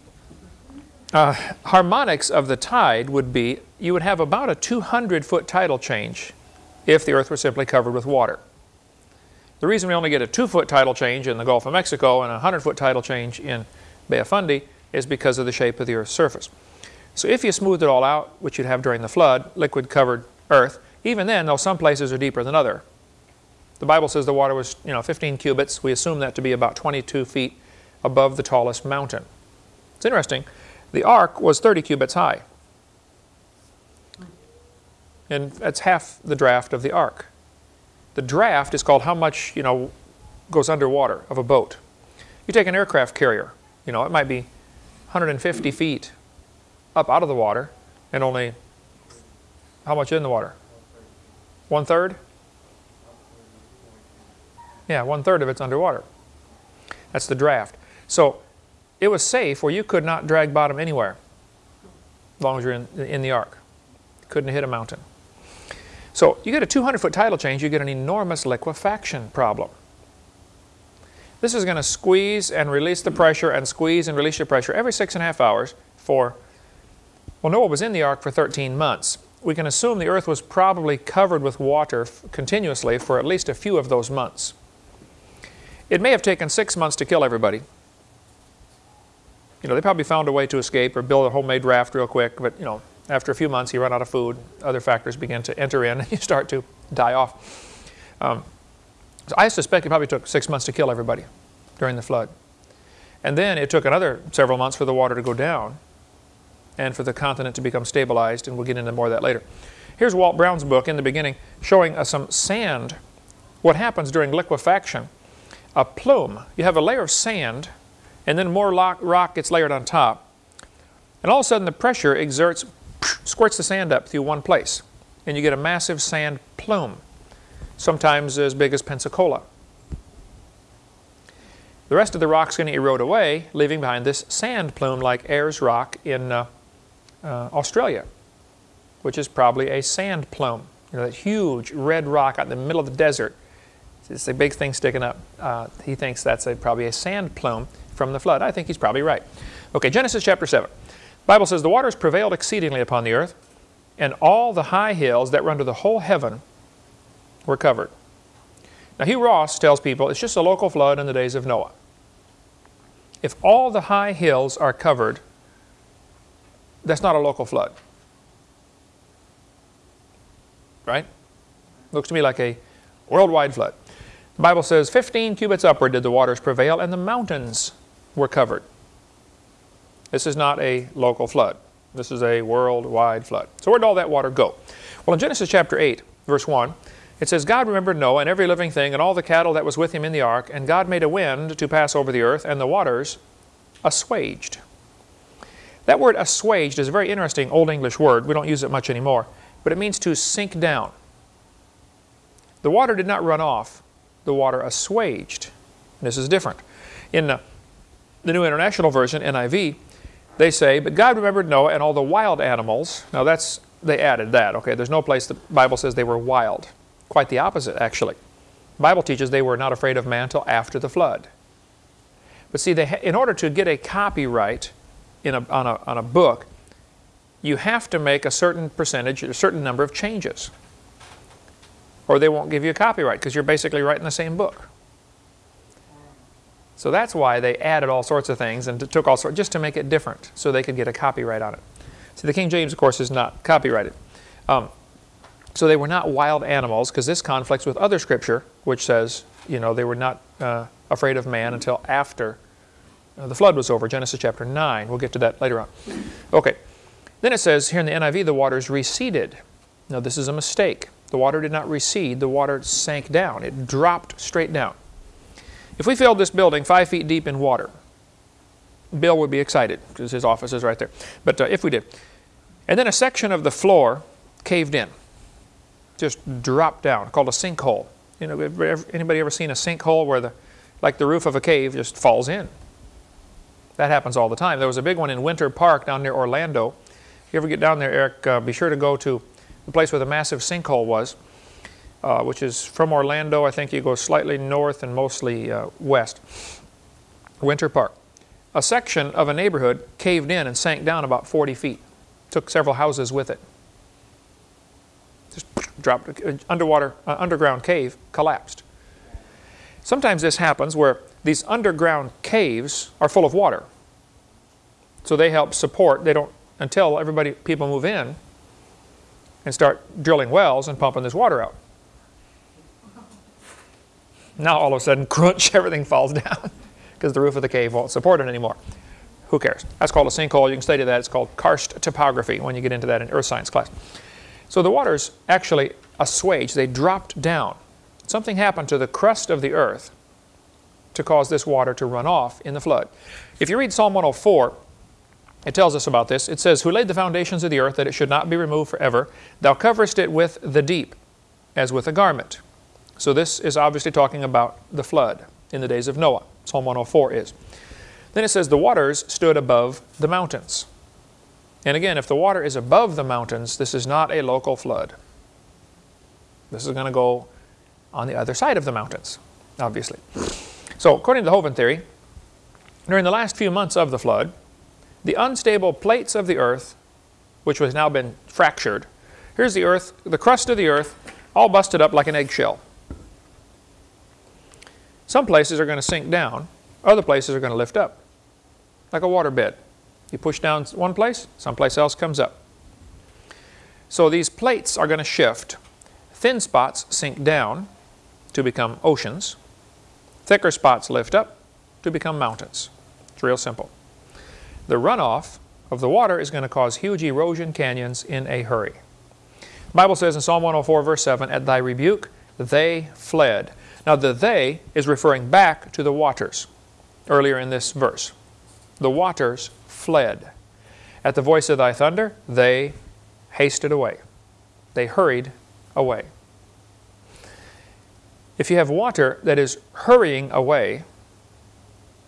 uh, harmonics of the tide would be, you would have about a 200 foot tidal change if the earth were simply covered with water. The reason we only get a two foot tidal change in the Gulf of Mexico and a 100 foot tidal change in Bay of Fundy is because of the shape of the earth's surface. So if you smoothed it all out, which you'd have during the flood, liquid covered earth, even then, though some places are deeper than other. The Bible says the water was, you know, 15 cubits. We assume that to be about 22 feet above the tallest mountain. It's interesting. The ark was 30 cubits high. And that's half the draft of the ark. The draft is called how much, you know, goes underwater of a boat. You take an aircraft carrier, you know, it might be 150 feet up out of the water and only how much in the water? One third? Yeah, one third of it's underwater. That's the draft. So it was safe where you could not drag bottom anywhere as long as you're in, in the ark. Couldn't hit a mountain. So you get a 200 foot tidal change, you get an enormous liquefaction problem. This is going to squeeze and release the pressure and squeeze and release your pressure every six and a half hours for, well, Noah was in the ark for 13 months. We can assume the earth was probably covered with water continuously for at least a few of those months. It may have taken six months to kill everybody, you know, they probably found a way to escape or build a homemade raft real quick, but, you know, after a few months you run out of food, other factors begin to enter in, and you start to die off. Um, so I suspect it probably took six months to kill everybody during the flood. And then it took another several months for the water to go down, and for the continent to become stabilized, and we'll get into more of that later. Here's Walt Brown's book in the beginning showing us some sand, what happens during liquefaction. A plume, you have a layer of sand, and then more rock, rock gets layered on top, and all of a sudden the pressure exerts, squirts the sand up through one place, and you get a massive sand plume, sometimes as big as Pensacola. The rest of the rock's going to erode away, leaving behind this sand plume like Ayers Rock in uh, uh, Australia, which is probably a sand plume. You know, that huge red rock out in the middle of the desert. It's a big thing sticking up. Uh, he thinks that's a, probably a sand plume from the flood. I think he's probably right. Okay, Genesis chapter 7. The Bible says, The waters prevailed exceedingly upon the earth, and all the high hills that run to the whole heaven were covered. Now, Hugh Ross tells people it's just a local flood in the days of Noah. If all the high hills are covered, that's not a local flood. Right? Looks to me like a worldwide flood. The Bible says, 15 cubits upward did the waters prevail, and the mountains were covered. This is not a local flood. This is a worldwide flood. So where did all that water go? Well, in Genesis chapter 8, verse 1, it says, God remembered Noah and every living thing and all the cattle that was with him in the ark, and God made a wind to pass over the earth, and the waters assuaged. That word assuaged is a very interesting Old English word. We don't use it much anymore. But it means to sink down. The water did not run off. The water assuaged. This is different. In uh, the New International Version, NIV, they say, But God remembered Noah and all the wild animals. Now that's, they added that, okay? There's no place the Bible says they were wild. Quite the opposite, actually. The Bible teaches they were not afraid of man until after the flood. But see, they in order to get a copyright in a, on, a, on a book, you have to make a certain percentage, a certain number of changes. Or they won't give you a copyright because you're basically writing the same book. So that's why they added all sorts of things and took all sorts, just to make it different so they could get a copyright on it. See, the King James, of course, is not copyrighted. Um, so they were not wild animals because this conflicts with other scripture which says, you know, they were not uh, afraid of man until after uh, the flood was over, Genesis chapter 9. We'll get to that later on. Okay. Then it says here in the NIV, the waters receded. Now this is a mistake. The water did not recede, the water sank down. It dropped straight down. If we filled this building five feet deep in water, Bill would be excited because his office is right there. But uh, if we did. And then a section of the floor caved in just dropped down, called a sinkhole. You know, anybody ever seen a sinkhole where the, like the roof of a cave just falls in? That happens all the time. There was a big one in Winter Park down near Orlando. If you ever get down there, Eric, uh, be sure to go to the place where the massive sinkhole was, uh, which is from Orlando. I think you go slightly north and mostly uh, west. Winter Park. A section of a neighborhood caved in and sank down about 40 feet. Took several houses with it just dropped, uh, underwater, uh, underground cave collapsed. Sometimes this happens where these underground caves are full of water. So they help support, they don't, until everybody, people move in and start drilling wells and pumping this water out. Now all of a sudden, crunch, everything falls down because the roof of the cave won't support it anymore. Who cares? That's called a sinkhole. You can study that. It's called karst topography when you get into that in earth science class. So the waters actually assuaged, they dropped down. Something happened to the crust of the earth to cause this water to run off in the flood. If you read Psalm 104, it tells us about this. It says, Who laid the foundations of the earth that it should not be removed forever? Thou coverest it with the deep, as with a garment. So this is obviously talking about the flood in the days of Noah. Psalm 104 is. Then it says, The waters stood above the mountains. And again, if the water is above the mountains, this is not a local flood. This is going to go on the other side of the mountains, obviously. So according to the Hovind theory, during the last few months of the flood, the unstable plates of the earth, which has now been fractured, here's the earth, the crust of the earth, all busted up like an eggshell. Some places are going to sink down, other places are going to lift up, like a waterbed. You push down one place, someplace else comes up. So these plates are going to shift. Thin spots sink down to become oceans. Thicker spots lift up to become mountains. It's real simple. The runoff of the water is going to cause huge erosion canyons in a hurry. The Bible says in Psalm 104 verse 7, At thy rebuke they fled. Now the they is referring back to the waters earlier in this verse. The waters fled. At the voice of thy thunder, they hasted away. They hurried away. If you have water that is hurrying away,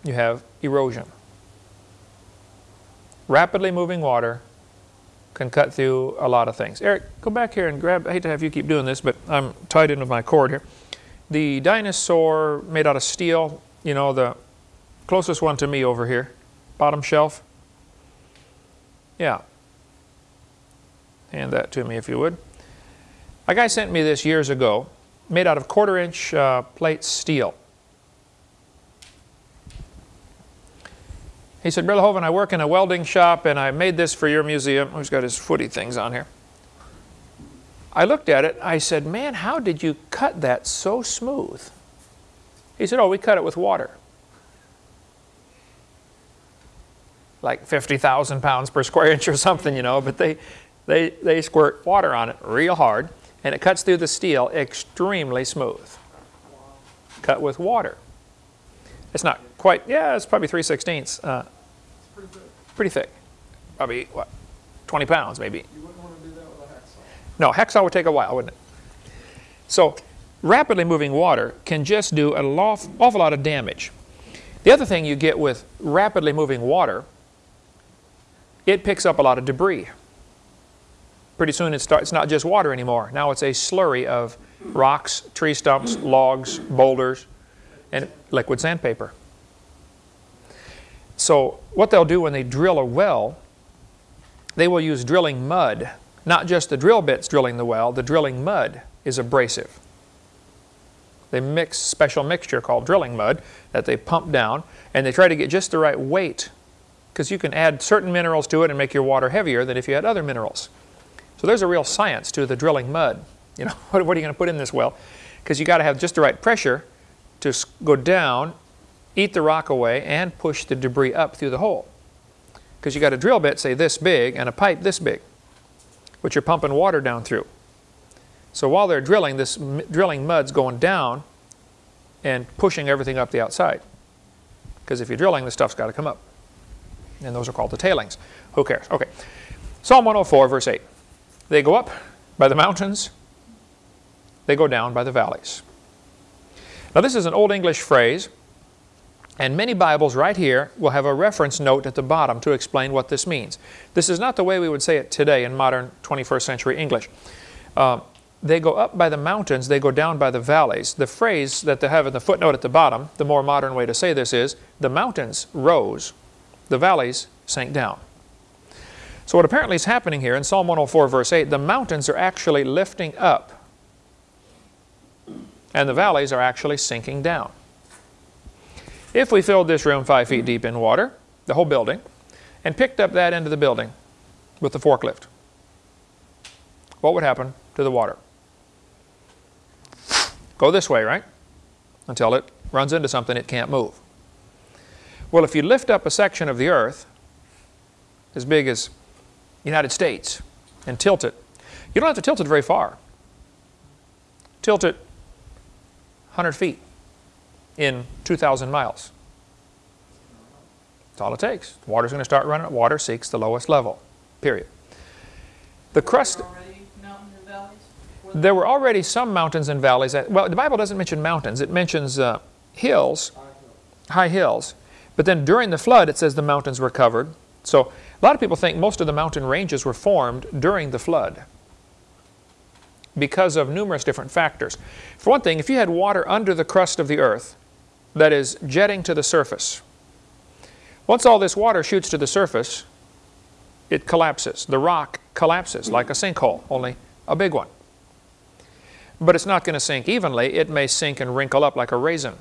you have erosion. Rapidly moving water can cut through a lot of things. Eric, go back here and grab, I hate to have you keep doing this, but I'm tied in with my cord here. The dinosaur made out of steel, you know, the closest one to me over here, bottom shelf. Yeah. Hand that to me if you would. A guy sent me this years ago, made out of quarter inch uh, plate steel. He said, Hovind, I work in a welding shop and I made this for your museum. Who's got his footy things on here? I looked at it. I said, man, how did you cut that so smooth? He said, oh, we cut it with water. Like 50,000 pounds per square inch or something, you know, but they, they, they squirt water on it real hard and it cuts through the steel extremely smooth. Cut with water. It's not quite, yeah, it's probably 3 16ths. Uh, It's pretty thick. pretty thick. Probably, what, 20 pounds maybe. You wouldn't want to do that with a hacksaw. No, hexaw would take a while, wouldn't it? So, rapidly moving water can just do an awful lot of damage. The other thing you get with rapidly moving water, it picks up a lot of debris. Pretty soon it starts, it's not just water anymore. Now it's a slurry of rocks, tree stumps, logs, boulders, and liquid sandpaper. So what they'll do when they drill a well, they will use drilling mud. Not just the drill bits drilling the well, the drilling mud is abrasive. They mix special mixture called drilling mud that they pump down and they try to get just the right weight because you can add certain minerals to it and make your water heavier than if you had other minerals. So there's a real science to the drilling mud. You know, what, what are you going to put in this well? Because you got to have just the right pressure to go down, eat the rock away, and push the debris up through the hole. Because you got a drill bit, say this big, and a pipe this big, which you're pumping water down through. So while they're drilling, this drilling mud's going down and pushing everything up the outside. Because if you're drilling, the stuff's got to come up. And those are called the tailings. Who cares? Okay. Psalm 104, verse 8. They go up by the mountains, they go down by the valleys. Now, this is an Old English phrase, and many Bibles right here will have a reference note at the bottom to explain what this means. This is not the way we would say it today in modern 21st century English. Uh, they go up by the mountains, they go down by the valleys. The phrase that they have in the footnote at the bottom, the more modern way to say this is, the mountains rose, the valleys sank down. So what apparently is happening here in Psalm 104 verse 8, the mountains are actually lifting up and the valleys are actually sinking down. If we filled this room five feet deep in water, the whole building, and picked up that end of the building with the forklift, what would happen to the water? Go this way, right? Until it runs into something it can't move. Well, if you lift up a section of the earth as big as United States and tilt it, you don't have to tilt it very far. Tilt it 100 feet in 2,000 miles. That's all it takes. Water's going to start running. Water seeks the lowest level, period. The crust, There already mountains and valleys? Before there were already some mountains and valleys. That, well, the Bible doesn't mention mountains. It mentions uh, hills, high hills. But then during the flood, it says the mountains were covered. So a lot of people think most of the mountain ranges were formed during the flood because of numerous different factors. For one thing, if you had water under the crust of the earth that is jetting to the surface, once all this water shoots to the surface, it collapses. The rock collapses like a sinkhole, only a big one. But it's not going to sink evenly. It may sink and wrinkle up like a raisin.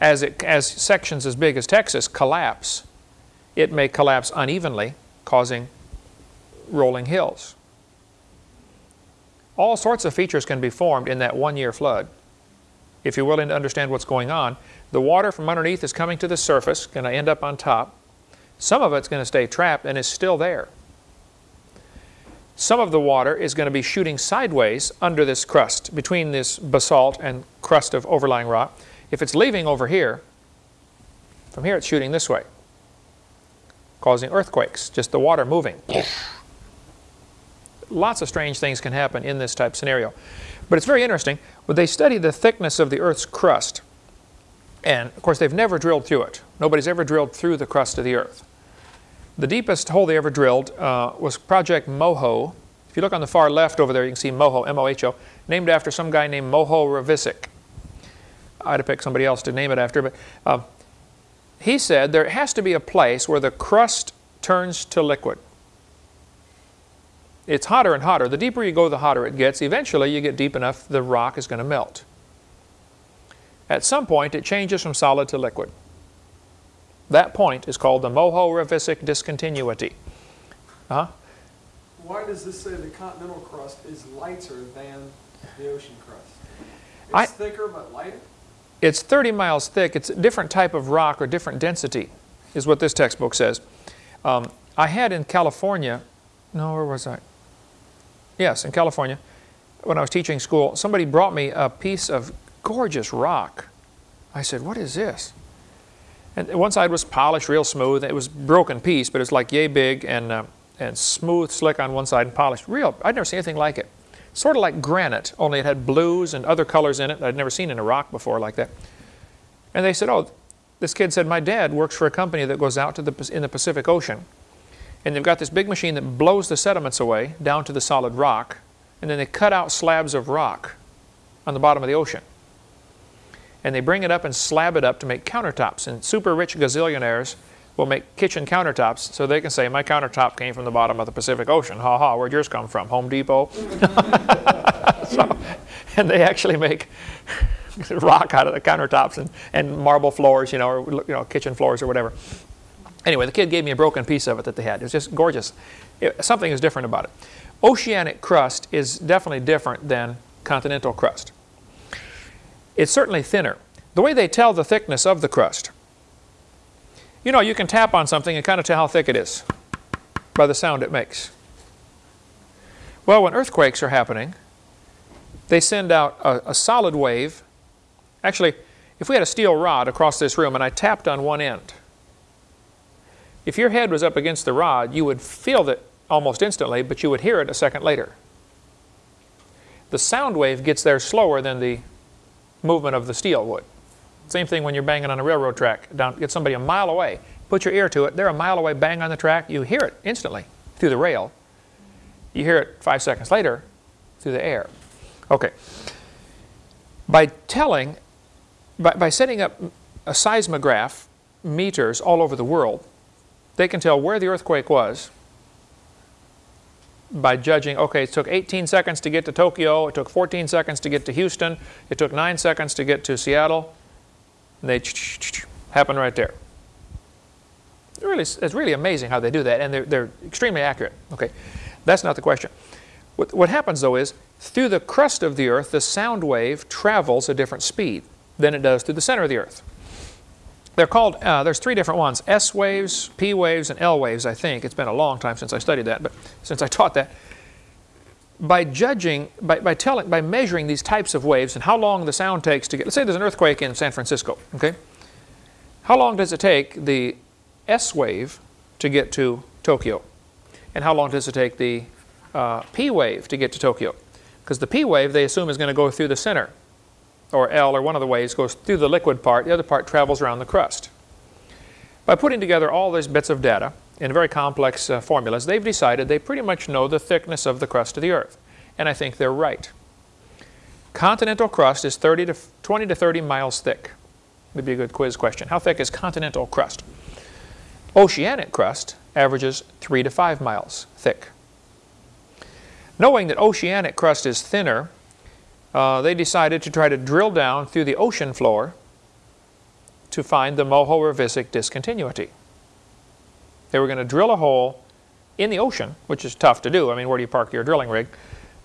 As, it, as sections as big as Texas collapse, it may collapse unevenly, causing rolling hills. All sorts of features can be formed in that one-year flood. If you're willing to understand what's going on, the water from underneath is coming to the surface, going to end up on top. Some of it's going to stay trapped and is still there. Some of the water is going to be shooting sideways under this crust, between this basalt and crust of overlying rock. If it's leaving over here, from here it's shooting this way, causing earthquakes, just the water moving. Lots of strange things can happen in this type scenario. But it's very interesting. When they study the thickness of the Earth's crust, and of course they've never drilled through it. Nobody's ever drilled through the crust of the Earth. The deepest hole they ever drilled uh, was Project Moho. If you look on the far left over there, you can see Moho, M-O-H-O, named after some guy named Moho Ravisic. I'd have picked somebody else to name it after, but uh, he said there has to be a place where the crust turns to liquid. It's hotter and hotter. The deeper you go, the hotter it gets. Eventually, you get deep enough, the rock is going to melt. At some point, it changes from solid to liquid. That point is called the Moho-Ravisic discontinuity. Huh? Why does this say the continental crust is lighter than the ocean crust? It's I- thicker but lighter? It's 30 miles thick. It's a different type of rock or different density, is what this textbook says. Um, I had in California, no, where was I? Yes, in California, when I was teaching school, somebody brought me a piece of gorgeous rock. I said, what is this? And one side was polished real smooth. It was broken piece, but it's like yay big and, uh, and smooth, slick on one side and polished. Real, I'd never seen anything like it. Sort of like granite, only it had blues and other colors in it I'd never seen in a rock before like that. And they said, oh, this kid said, my dad works for a company that goes out to the, in the Pacific Ocean. And they've got this big machine that blows the sediments away down to the solid rock. And then they cut out slabs of rock on the bottom of the ocean. And they bring it up and slab it up to make countertops. And super rich gazillionaires will make kitchen countertops so they can say, my countertop came from the bottom of the Pacific Ocean. Ha ha, where'd yours come from? Home Depot? so, and they actually make rock out of the countertops and, and marble floors, you know, or you know, kitchen floors or whatever. Anyway, the kid gave me a broken piece of it that they had. It was just gorgeous. It, something is different about it. Oceanic crust is definitely different than continental crust. It's certainly thinner. The way they tell the thickness of the crust, you know, you can tap on something and kind of tell how thick it is by the sound it makes. Well, when earthquakes are happening, they send out a, a solid wave. Actually, if we had a steel rod across this room and I tapped on one end, if your head was up against the rod, you would feel it almost instantly, but you would hear it a second later. The sound wave gets there slower than the movement of the steel would. Same thing when you're banging on a railroad track. Down, get somebody a mile away, put your ear to it, they're a mile away, bang on the track, you hear it instantly through the rail. You hear it five seconds later through the air. Okay. By telling, by, by setting up a seismograph meters all over the world, they can tell where the earthquake was by judging, okay, it took 18 seconds to get to Tokyo, it took 14 seconds to get to Houston, it took 9 seconds to get to Seattle, and they happen right there. Really, it's really amazing how they do that, and they're, they're extremely accurate. Okay, that's not the question. What, what happens, though, is through the crust of the Earth, the sound wave travels a different speed than it does through the center of the Earth. They're called, uh, there's three different ones, S waves, P waves, and L waves, I think. It's been a long time since I studied that, but since I taught that. By judging, by, by telling, by measuring these types of waves and how long the sound takes to get, let's say there's an earthquake in San Francisco, okay? How long does it take the S wave to get to Tokyo? And how long does it take the uh, P wave to get to Tokyo? Because the P wave, they assume, is going to go through the center or L, or one of the waves, goes through the liquid part. The other part travels around the crust. By putting together all these bits of data in very complex uh, formulas, they've decided they pretty much know the thickness of the crust of the Earth. And I think they're right. Continental crust is 30 to 20 to 30 miles thick. Would be a good quiz question. How thick is continental crust? Oceanic crust averages 3 to 5 miles thick. Knowing that oceanic crust is thinner uh, they decided to try to drill down through the ocean floor to find the Moho-Ravisic discontinuity. They were going to drill a hole in the ocean, which is tough to do. I mean, where do you park your drilling rig?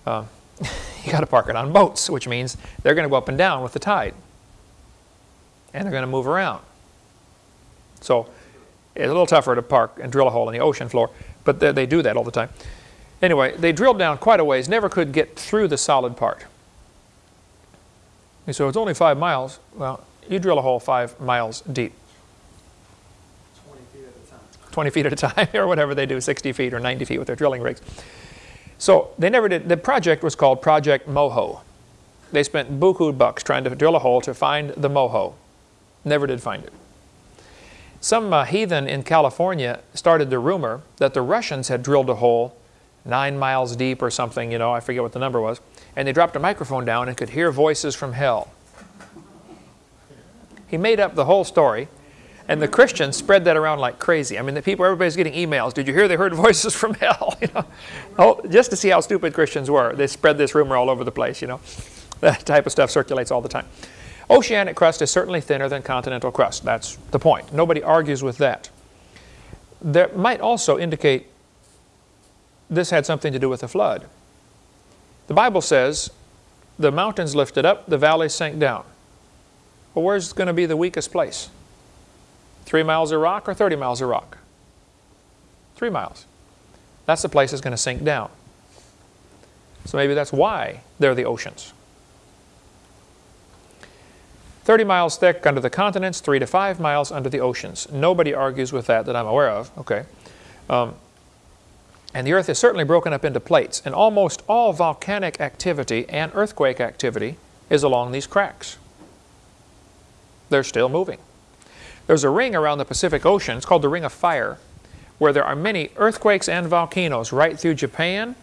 Uh, you got to park it on boats, which means they're going to go up and down with the tide. And they're going to move around. So It's a little tougher to park and drill a hole in the ocean floor, but they, they do that all the time. Anyway, they drilled down quite a ways, never could get through the solid part. And so it's only five miles. Well, you drill a hole five miles deep, 20 feet at a time. 20 feet at a time, or whatever they do, 60 feet or 90 feet with their drilling rigs. So they never did. The project was called Project Moho. They spent buku bucks trying to drill a hole to find the moho. Never did find it. Some uh, heathen in California started the rumor that the Russians had drilled a hole nine miles deep or something, you know, I forget what the number was, and they dropped a microphone down and could hear voices from hell. He made up the whole story, and the Christians spread that around like crazy. I mean, the people, everybody's getting emails. Did you hear they heard voices from hell? You know, oh, just to see how stupid Christians were, they spread this rumor all over the place. You know, that type of stuff circulates all the time. Oceanic crust is certainly thinner than continental crust. That's the point. Nobody argues with that. That might also indicate this had something to do with the flood. The Bible says the mountains lifted up, the valleys sank down. Well, where's going to be the weakest place? Three miles of rock or 30 miles of rock? Three miles. That's the place that's going to sink down. So maybe that's why they're the oceans. 30 miles thick under the continents, 3 to 5 miles under the oceans. Nobody argues with that that I'm aware of. Okay. Um, and the Earth is certainly broken up into plates, and almost all volcanic activity and earthquake activity is along these cracks. They're still moving. There's a ring around the Pacific Ocean, it's called the Ring of Fire, where there are many earthquakes and volcanoes right through Japan,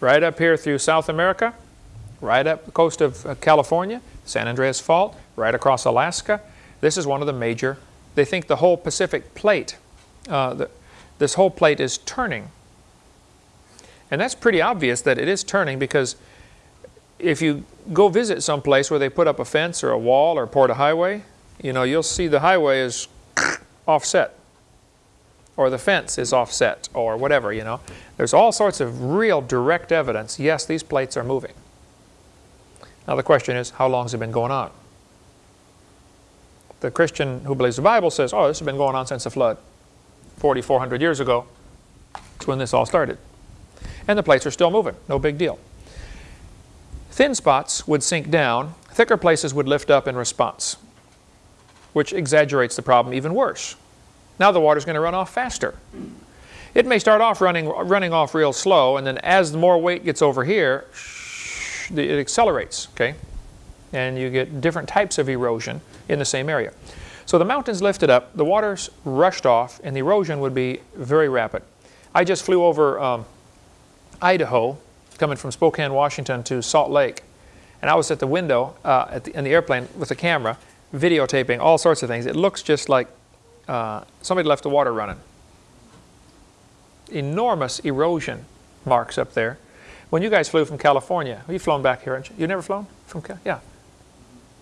right up here through South America, right up the coast of uh, California, San Andreas Fault, right across Alaska. This is one of the major, they think the whole Pacific plate, uh, the, this whole plate is turning. And that's pretty obvious that it is turning because if you go visit some place where they put up a fence or a wall or poured a highway, you know, you'll see the highway is offset or the fence is offset or whatever, you know. There's all sorts of real direct evidence, yes, these plates are moving. Now the question is, how long has it been going on? The Christian who believes the Bible says, oh, this has been going on since the flood. 4,400 years ago, that's when this all started. And the plates are still moving, no big deal. Thin spots would sink down, thicker places would lift up in response, which exaggerates the problem even worse. Now the water's going to run off faster. It may start off running, running off real slow, and then as the more weight gets over here, it accelerates, okay? And you get different types of erosion in the same area. So the mountains lifted up, the waters rushed off, and the erosion would be very rapid. I just flew over um, Idaho, coming from Spokane, Washington to Salt Lake, and I was at the window uh, at the, in the airplane with a camera, videotaping all sorts of things. It looks just like uh, somebody left the water running. Enormous erosion marks up there. When you guys flew from California, you've flown back here, haven't you? You never flown from Cal Yeah.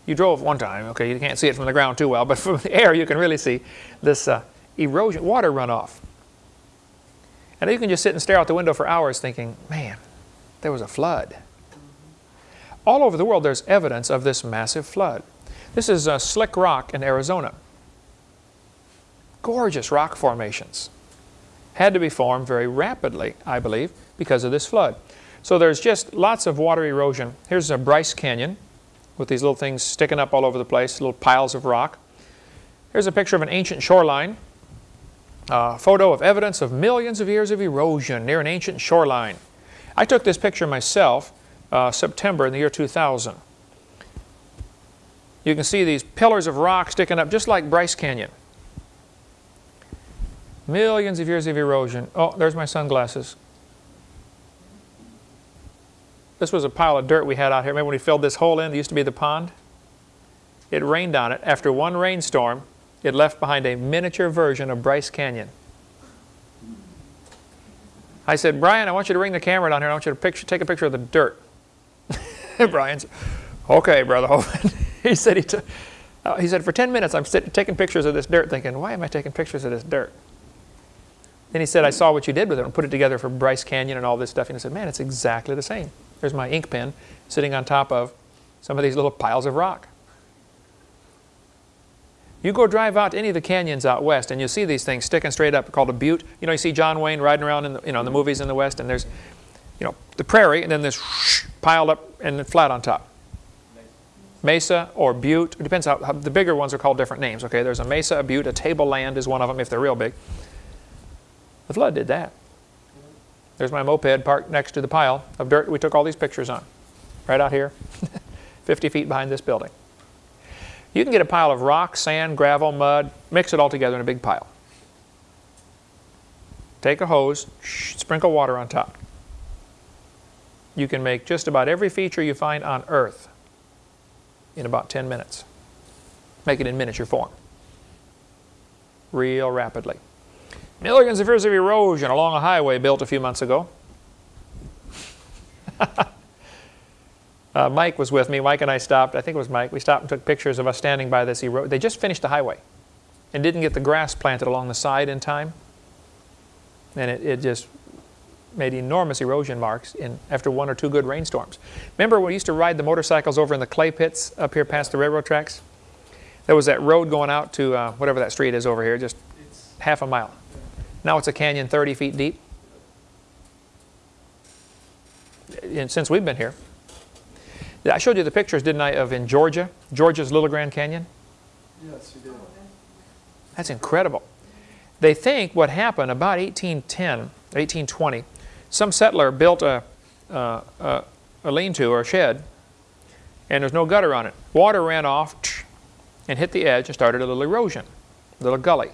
You drove one time, okay, you can't see it from the ground too well, but from the air you can really see this uh, erosion, water runoff. And you can just sit and stare out the window for hours thinking, man, there was a flood. All over the world there's evidence of this massive flood. This is a Slick Rock in Arizona. Gorgeous rock formations. Had to be formed very rapidly, I believe, because of this flood. So there's just lots of water erosion. Here's a Bryce Canyon with these little things sticking up all over the place, little piles of rock. Here's a picture of an ancient shoreline. A photo of evidence of millions of years of erosion near an ancient shoreline. I took this picture myself uh, September in the year 2000. You can see these pillars of rock sticking up just like Bryce Canyon. Millions of years of erosion. Oh, there's my sunglasses. This was a pile of dirt we had out here. Remember when we filled this hole in? It used to be the pond. It rained on it. After one rainstorm, it left behind a miniature version of Bryce Canyon. I said, Brian, I want you to bring the camera down here. I want you to picture, take a picture of the dirt. Brian said, okay, Brother Hovind. he said, he, took, uh, he said, for 10 minutes I'm sit, taking pictures of this dirt thinking, why am I taking pictures of this dirt? Then he said, I saw what you did with it and put it together for Bryce Canyon and all this stuff. And he said, man, it's exactly the same. There's my ink pen sitting on top of some of these little piles of rock. You go drive out to any of the canyons out west, and you see these things sticking straight up, called a butte. You know, you see John Wayne riding around in the, you know, in the movies in the west, and there's, you know, the prairie, and then this piled up and flat on top. Mesa or butte, it depends how, how, the bigger ones are called different names, okay? There's a mesa, a butte, a tableland is one of them if they're real big. The flood did that. There's my moped parked next to the pile of dirt we took all these pictures on, right out here, 50 feet behind this building. You can get a pile of rock, sand, gravel, mud, mix it all together in a big pile. Take a hose, sprinkle water on top. You can make just about every feature you find on Earth in about 10 minutes. Make it in miniature form. Real rapidly. Millions of years of erosion along a highway built a few months ago. uh, Mike was with me. Mike and I stopped. I think it was Mike. We stopped and took pictures of us standing by this erosion. They just finished the highway and didn't get the grass planted along the side in time. And it, it just made enormous erosion marks in, after one or two good rainstorms. Remember when we used to ride the motorcycles over in the clay pits up here past the railroad tracks? There was that road going out to uh, whatever that street is over here, just It's, half a mile. Now it's a canyon 30 feet deep. And since we've been here. I showed you the pictures, didn't I, of in Georgia, Georgia's Little Grand Canyon? yes, you did. That's incredible. They think what happened about 1810, 1820, some settler built a, uh, a, a lean-to or a shed, and there's no gutter on it. Water ran off and hit the edge and started a little erosion, a little gully.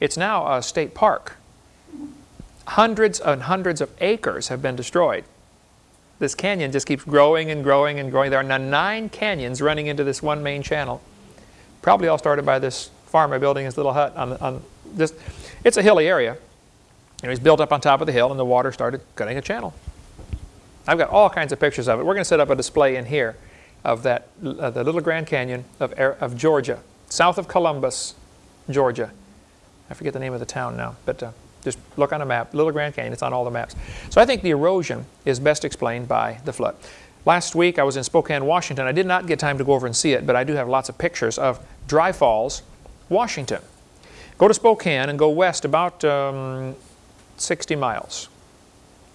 It's now a state park. Hundreds and hundreds of acres have been destroyed. This canyon just keeps growing and growing and growing. There are now nine canyons running into this one main channel. Probably all started by this farmer building his little hut on, on this. It's a hilly area. Know, he's built up on top of the hill and the water started cutting a channel. I've got all kinds of pictures of it. We're going to set up a display in here of that, uh, the Little Grand Canyon of, of Georgia, south of Columbus, Georgia. I forget the name of the town now, but uh, just look on a map, Little Grand Canyon, it's on all the maps. So I think the erosion is best explained by the flood. Last week I was in Spokane, Washington. I did not get time to go over and see it, but I do have lots of pictures of Dry Falls, Washington. Go to Spokane and go west about um, 60 miles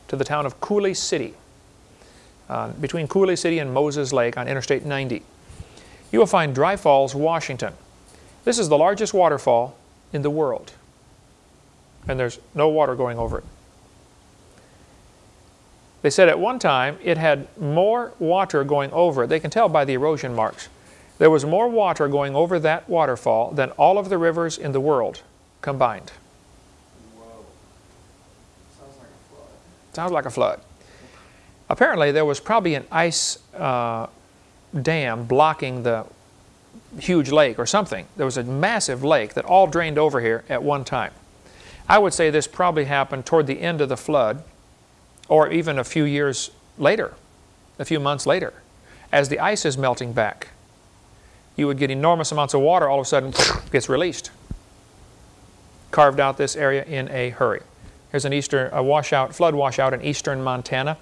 to the town of Coulee City, uh, between Coulee City and Moses Lake on Interstate 90. You will find Dry Falls, Washington. This is the largest waterfall in the world, and there's no water going over it. They said at one time it had more water going over it. They can tell by the erosion marks. There was more water going over that waterfall than all of the rivers in the world combined. Whoa. Sounds like a flood. Sounds like a flood. Apparently there was probably an ice uh, dam blocking the huge lake or something. There was a massive lake that all drained over here at one time. I would say this probably happened toward the end of the flood or even a few years later, a few months later, as the ice is melting back. You would get enormous amounts of water all of a sudden gets released. Carved out this area in a hurry. Here's an eastern a washout, flood washout in eastern Montana.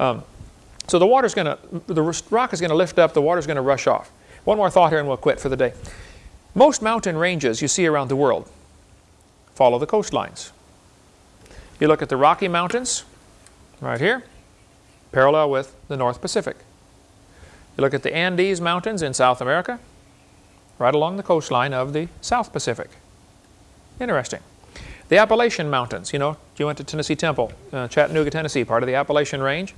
Um, so the water's going to, the rock is going to lift up, the water's going to rush off. One more thought here and we'll quit for the day. Most mountain ranges you see around the world follow the coastlines. You look at the Rocky Mountains, right here, parallel with the North Pacific. You look at the Andes Mountains in South America, right along the coastline of the South Pacific. Interesting. The Appalachian Mountains, you know, you went to Tennessee Temple, uh, Chattanooga, Tennessee, part of the Appalachian Range,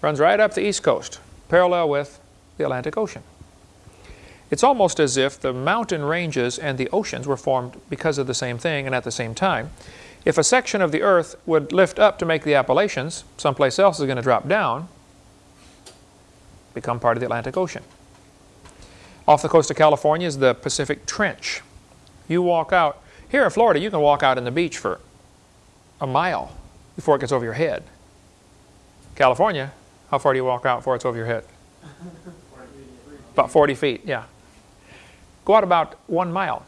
runs right up the east coast, parallel with the Atlantic Ocean. It's almost as if the mountain ranges and the oceans were formed because of the same thing and at the same time. If a section of the earth would lift up to make the Appalachians, someplace else is going to drop down, become part of the Atlantic Ocean. Off the coast of California is the Pacific Trench. You walk out, here in Florida, you can walk out on the beach for a mile before it gets over your head. California, how far do you walk out before it's over your head? About 40 feet, yeah. Go out about one mile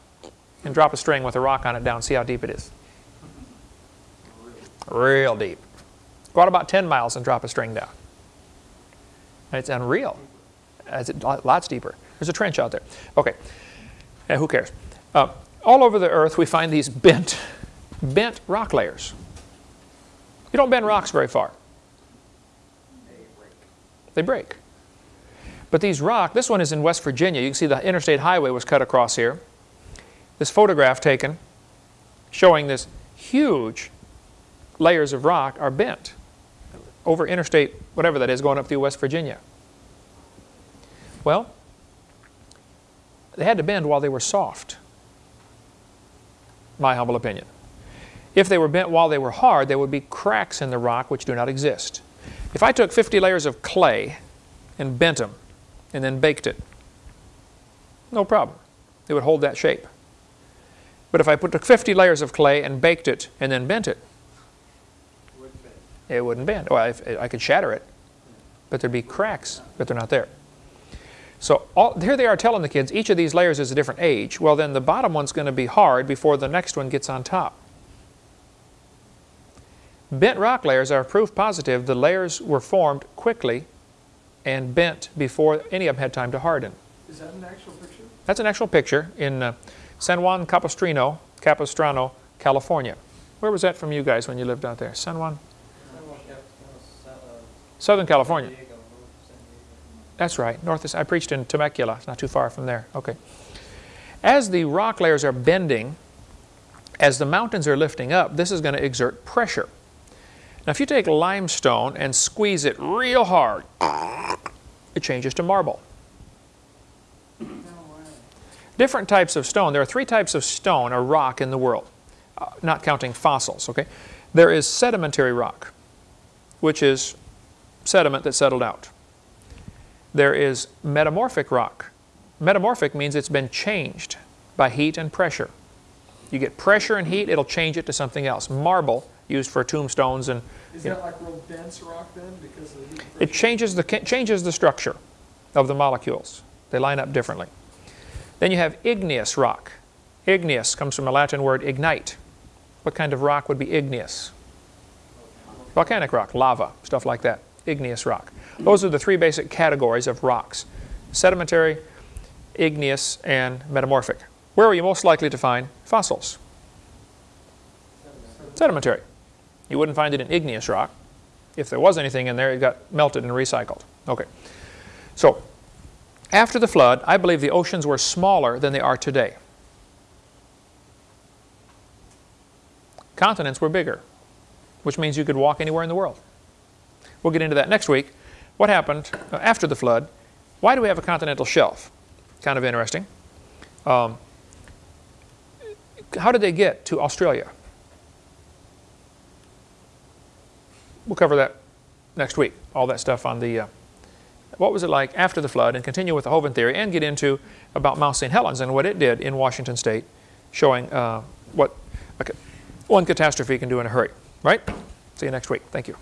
and drop a string with a rock on it down, see how deep it is. Real deep. Go out about 10 miles and drop a string down. It's unreal. It's lots deeper. There's a trench out there. Okay, and who cares? Uh, all over the earth we find these bent, bent rock layers. You don't bend rocks very far. They break. But these rock, this one is in West Virginia. You can see the interstate highway was cut across here. This photograph taken showing this huge layers of rock are bent over interstate, whatever that is, going up through West Virginia. Well, they had to bend while they were soft, my humble opinion. If they were bent while they were hard, there would be cracks in the rock which do not exist. If I took 50 layers of clay and bent them and then baked it, no problem. It would hold that shape. But if I put, took 50 layers of clay and baked it and then bent it, it wouldn't bend. Well, if, I could shatter it, but there'd be cracks, but they're not there. So all, here they are telling the kids, each of these layers is a different age. Well, then the bottom one's going to be hard before the next one gets on top. Bent rock layers are proof positive the layers were formed quickly and bent before any of them had time to harden. Is that an actual picture? That's an actual picture in uh, San Juan Capistrano, Capistrano, California. Where was that from you guys when you lived out there? San Juan? Southern California. That's right. North I preached in Temecula, it's not too far from there. Okay. As the rock layers are bending, as the mountains are lifting up, this is going to exert pressure. Now if you take limestone and squeeze it real hard, it changes to marble. Different types of stone. There are three types of stone or rock in the world, uh, not counting fossils. Okay, There is sedimentary rock, which is sediment that settled out. There is metamorphic rock. Metamorphic means it's been changed by heat and pressure. You get pressure and heat, it'll change it to something else. Marble, used for tombstones and Is that know, like real dense rock then because of the heat? it changes the, changes the structure of the molecules. They line up differently. Then you have igneous rock. Igneous comes from a Latin word ignite. What kind of rock would be igneous? Volcanic rock, lava, stuff like that. Igneous rock. Those are the three basic categories of rocks. Sedimentary, igneous, and metamorphic. Where are you most likely to find fossils? Sedimentary. You wouldn't find it in igneous rock. If there was anything in there, it got melted and recycled. Okay. So, after the flood, I believe the oceans were smaller than they are today. Continents were bigger, which means you could walk anywhere in the world. We'll get into that next week. What happened uh, after the flood? Why do we have a continental shelf? Kind of interesting. Um, how did they get to Australia? We'll cover that next week, all that stuff on the, uh, what was it like after the flood, and continue with the Hovind theory, and get into about Mount St. Helens and what it did in Washington State, showing uh, what ca- one catastrophe can do in a hurry. Right? See you next week. Thank you.